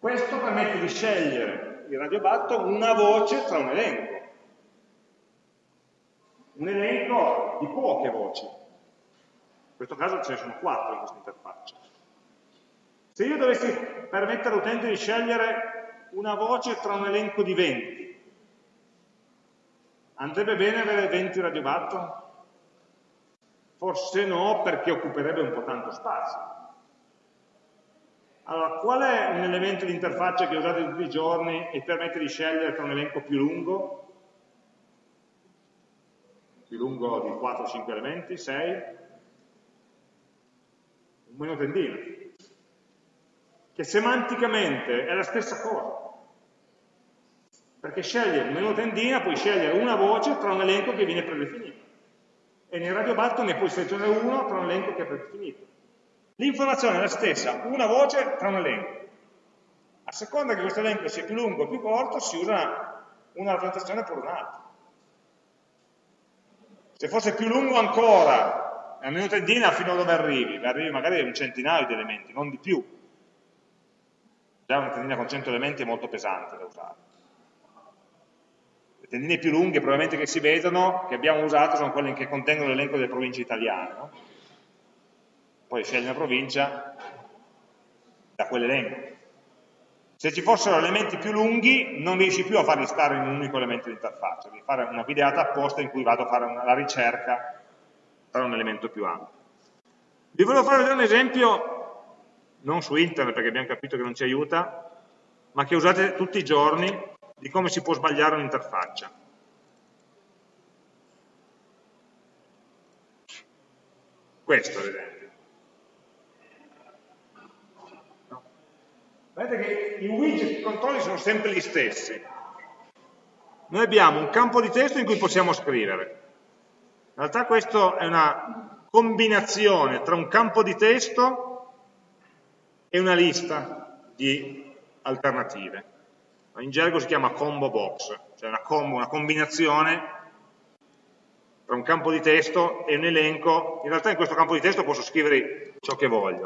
Questo permette di scegliere il radiobatto una voce tra un elenco. Un elenco di poche voci. In questo caso ce ne sono quattro in questa interfaccia. Se io dovessi permettere all'utente di scegliere una voce tra un elenco di 20, andrebbe bene avere 20 radiobatton? Forse no, perché occuperebbe un po' tanto spazio. Allora, qual è un elemento di interfaccia che usate tutti i giorni e permette di scegliere tra un elenco più lungo? Più lungo di 4-5 elementi? 6? Un meno tendino che semanticamente è la stessa cosa. Perché sceglie il menu tendina, puoi scegliere una voce tra un elenco che viene predefinito. E nel radio button ne puoi selezionare uno tra un elenco che è predefinito. L'informazione è la stessa, una voce tra un elenco. A seconda che questo elenco sia più lungo o più corto, si usa una rappresentazione per un'altra. Se fosse più lungo ancora, nel menu tendina fino a dove arrivi, arrivi magari a un centinaio di elementi, non di più, Già una tendina con 100 elementi è molto pesante da usare. tendine più lunghe probabilmente che si vedono, che abbiamo usato, sono quelle che contengono l'elenco delle province italiane. No? Poi scegli una provincia da quell'elenco. Se ci fossero elementi più lunghi non riesci più a farli stare in un unico elemento di interfaccia, devi fare una videata apposta in cui vado a fare una, la ricerca per un elemento più ampio. Vi volevo fare vedere un esempio, non su internet perché abbiamo capito che non ci aiuta, ma che usate tutti i giorni di come si può sbagliare un'interfaccia. Questo ad esempio. Vedete che i widget di controlli sono sempre gli stessi. Noi abbiamo un campo di testo in cui possiamo scrivere. In realtà questo è una combinazione tra un campo di testo e una lista di alternative. In gergo si chiama combo box, cioè una, combo, una combinazione tra un campo di testo e un elenco. In realtà in questo campo di testo posso scrivere ciò che voglio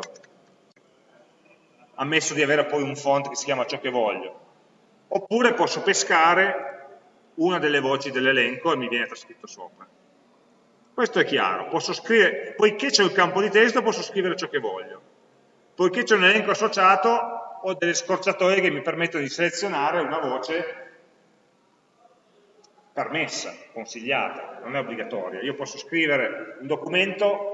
ammesso di avere poi un font che si chiama ciò che voglio. Oppure posso pescare una delle voci dell'elenco e mi viene trascritto sopra. Questo è chiaro, posso scrivere, poiché c'è un campo di testo posso scrivere ciò che voglio. Poiché c'è un elenco associato ho delle scorciatoie che mi permettono di selezionare una voce permessa, consigliata, non è obbligatoria. Io posso scrivere un documento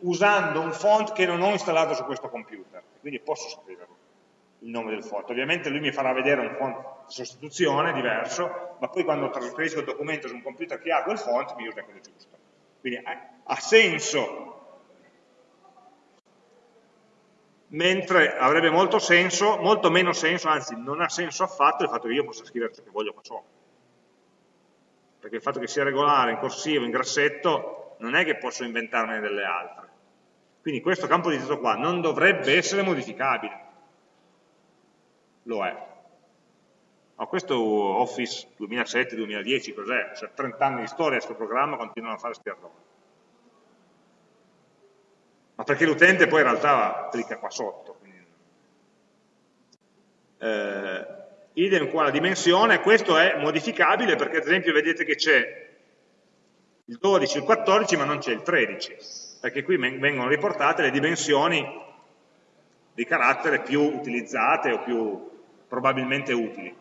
usando un font che non ho installato su questo computer quindi posso scriverlo, il nome del font. Ovviamente lui mi farà vedere un font di sostituzione diverso, ma poi quando trasferisco il documento su un computer che ha quel font mi usa quello giusto. Quindi ha senso, mentre avrebbe molto senso, molto meno senso, anzi non ha senso affatto il fatto che io possa scrivere ciò che voglio qua sopra. Perché il fatto che sia regolare, in corsivo, in grassetto, non è che posso inventarne delle altre. Quindi questo campo di testo qua non dovrebbe essere modificabile. Lo è. Ma questo Office 2007-2010 cos'è? Cioè 30 anni di storia questo programma continuano a fare questi errori. Ma perché l'utente poi in realtà clicca qua sotto. Quindi... Eh, idem qua la dimensione, questo è modificabile perché ad esempio vedete che c'è il 12, il 14 ma non c'è il 13 perché qui vengono riportate le dimensioni di carattere più utilizzate o più probabilmente utili.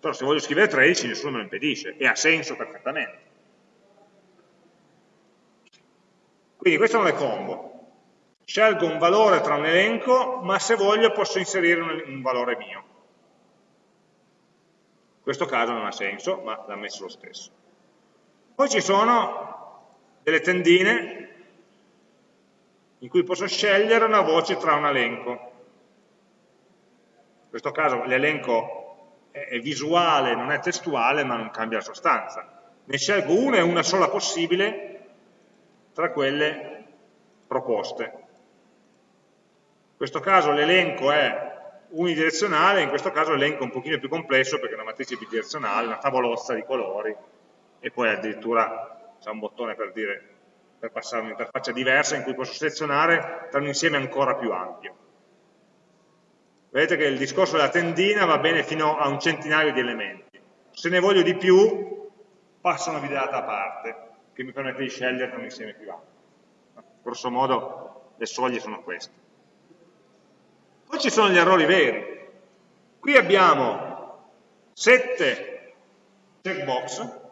Però se voglio scrivere 13 nessuno me lo impedisce e ha senso perfettamente. Quindi queste sono le combo. Scelgo un valore tra un elenco, ma se voglio posso inserire un, valore mio. In questo caso non ha senso, ma l'ha messo lo stesso. Poi ci sono delle tendine in cui posso scegliere una voce tra un elenco. In questo caso l'elenco è visuale, non è testuale, ma non cambia sostanza. Ne scelgo una e una sola possibile tra quelle proposte. In questo caso l'elenco è unidirezionale, in questo caso l'elenco è un pochino più complesso perché è una matrice bidirezionale, una tavolozza di colori e poi addirittura c'è un bottone per dire per passare a un'interfaccia diversa in cui posso selezionare tra un insieme ancora più ampio. Vedete che il discorso della tendina va bene fino a un centinaio di elementi. Se ne voglio di più, passo una videata a parte, che mi permette di scegliere un insieme più ampio. Grosso modo le soglie sono queste. Poi ci sono gli errori veri. Qui abbiamo sette checkbox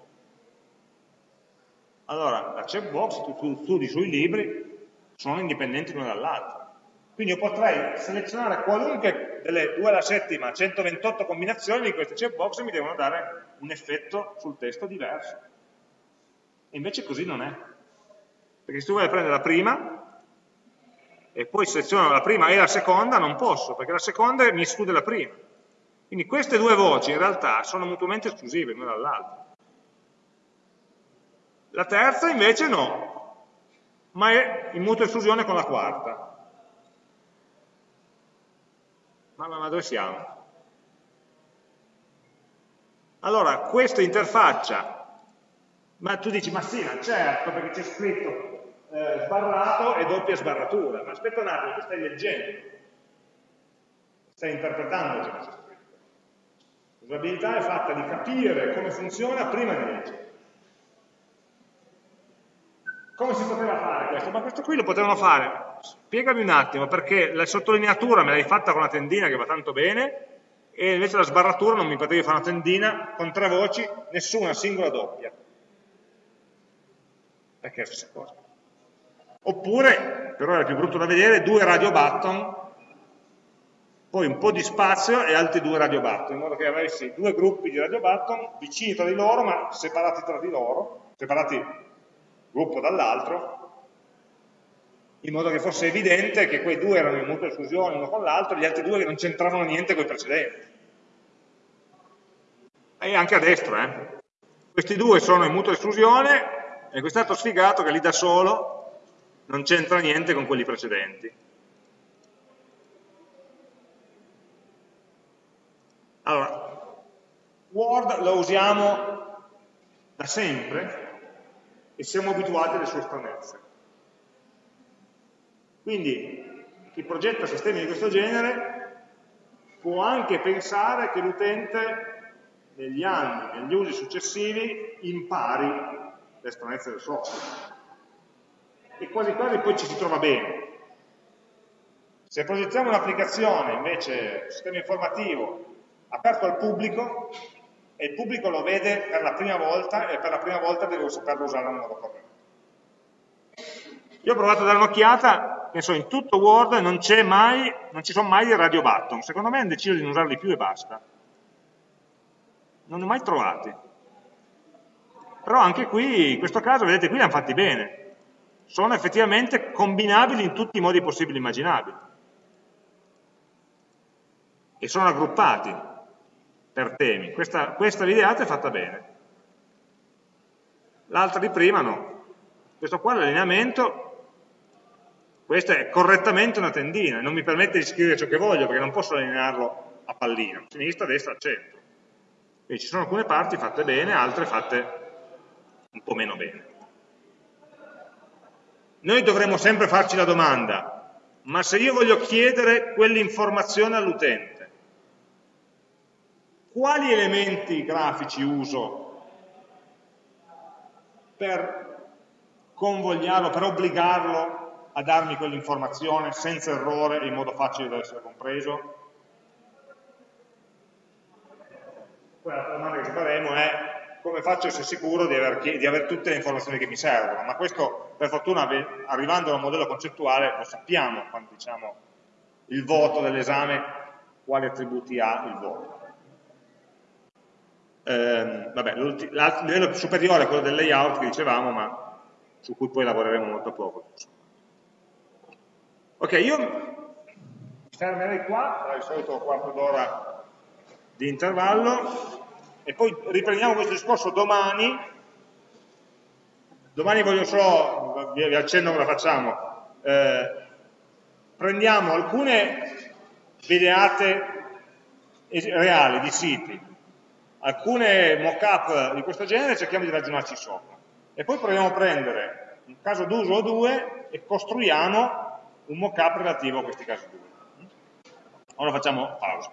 allora, la checkbox, tu, tu studi sui libri, sono indipendenti l'una dall'altra. Quindi io potrei selezionare qualunque delle 2 alla settima 128 combinazioni di queste checkbox e mi devono dare un effetto sul testo diverso. E invece così non è. Perché se tu vuoi prendere la prima e poi seleziono la prima e la seconda, non posso, perché la seconda mi esclude la prima. Quindi queste due voci in realtà sono mutuamente esclusive l'una dall'altra. La terza invece no, ma è in mutua esclusione con la quarta. Ma, ma, ma dove siamo? Allora, questa interfaccia, ma tu dici, ma sì, ma certo, perché c'è scritto eh, sbarrato e doppia sbarratura. Ma aspetta un attimo, tu stai leggendo, stai interpretando ciò che c'è scritto. L'usabilità è fatta di capire come funziona prima di leggere. Come si poteva fare questo? Ma questo qui lo potevano fare. Spiegami un attimo, perché la sottolineatura me l'hai fatta con una tendina che va tanto bene, e invece la sbarratura non mi potevi fare una tendina con tre voci, nessuna singola doppia. Perché è la stessa cosa. Oppure, però era più brutto da vedere, due radio button, poi un po' di spazio e altri due radio button, in modo che avessi due gruppi di radio button vicini tra di loro, ma separati tra di loro, separati gruppo dall'altro, in modo che fosse evidente che quei due erano in mutua esclusione uno con l'altro, gli altri due che non c'entravano niente con i precedenti. E anche a destra, eh. Questi due sono in mutua esclusione e quest'altro sfigato che lì da solo non c'entra niente con quelli precedenti. Allora, Word lo usiamo da sempre e siamo abituati alle sue stranezze. Quindi chi progetta sistemi di questo genere può anche pensare che l'utente negli anni, negli usi successivi, impari le stranezze del software. E quasi quasi poi ci si trova bene. Se progettiamo un'applicazione, invece, un sistema informativo, aperto al pubblico, e il pubblico lo vede per la prima volta e per la prima volta devo saperlo usare in modo corretto. Io ho provato a dare un'occhiata, penso in tutto Word non, mai, non ci sono mai i radio button, secondo me hanno deciso di non usarli più e basta. Non li ho mai trovati. Però anche qui, in questo caso, vedete, qui li hanno fatti bene. Sono effettivamente combinabili in tutti i modi possibili e immaginabili. E sono aggruppati per temi. Questa, questa videata è fatta bene. L'altra di prima no. Questo qua è l'allineamento, questa è correttamente una tendina, non mi permette di scrivere ciò che voglio perché non posso allinearlo a pallino, sinistra, destra, centro. Quindi ci sono alcune parti fatte bene, altre fatte un po' meno bene. Noi dovremmo sempre farci la domanda, ma se io voglio chiedere quell'informazione all'utente, quali elementi grafici uso per convogliarlo, per obbligarlo a darmi quell'informazione senza errore e in modo facile da essere compreso? Poi la domanda che faremo è come faccio a essere sicuro di aver, di aver, tutte le informazioni che mi servono, ma questo per fortuna arrivando a un modello concettuale lo sappiamo quando diciamo il voto dell'esame, quali attributi ha il voto eh, vabbè, il livello superiore è quello del layout che dicevamo, ma su cui poi lavoreremo molto poco. Ok, io fermerei qua, sarà il solito quarto d'ora di intervallo, e poi riprendiamo questo discorso domani. Domani voglio solo, vi, vi accenno come la facciamo, eh, prendiamo alcune videate reali di siti alcune mock-up di questo genere cerchiamo di ragionarci sopra. E poi proviamo a prendere un caso d'uso o due e costruiamo un mock-up relativo a questi casi d'uso. Ora facciamo pausa.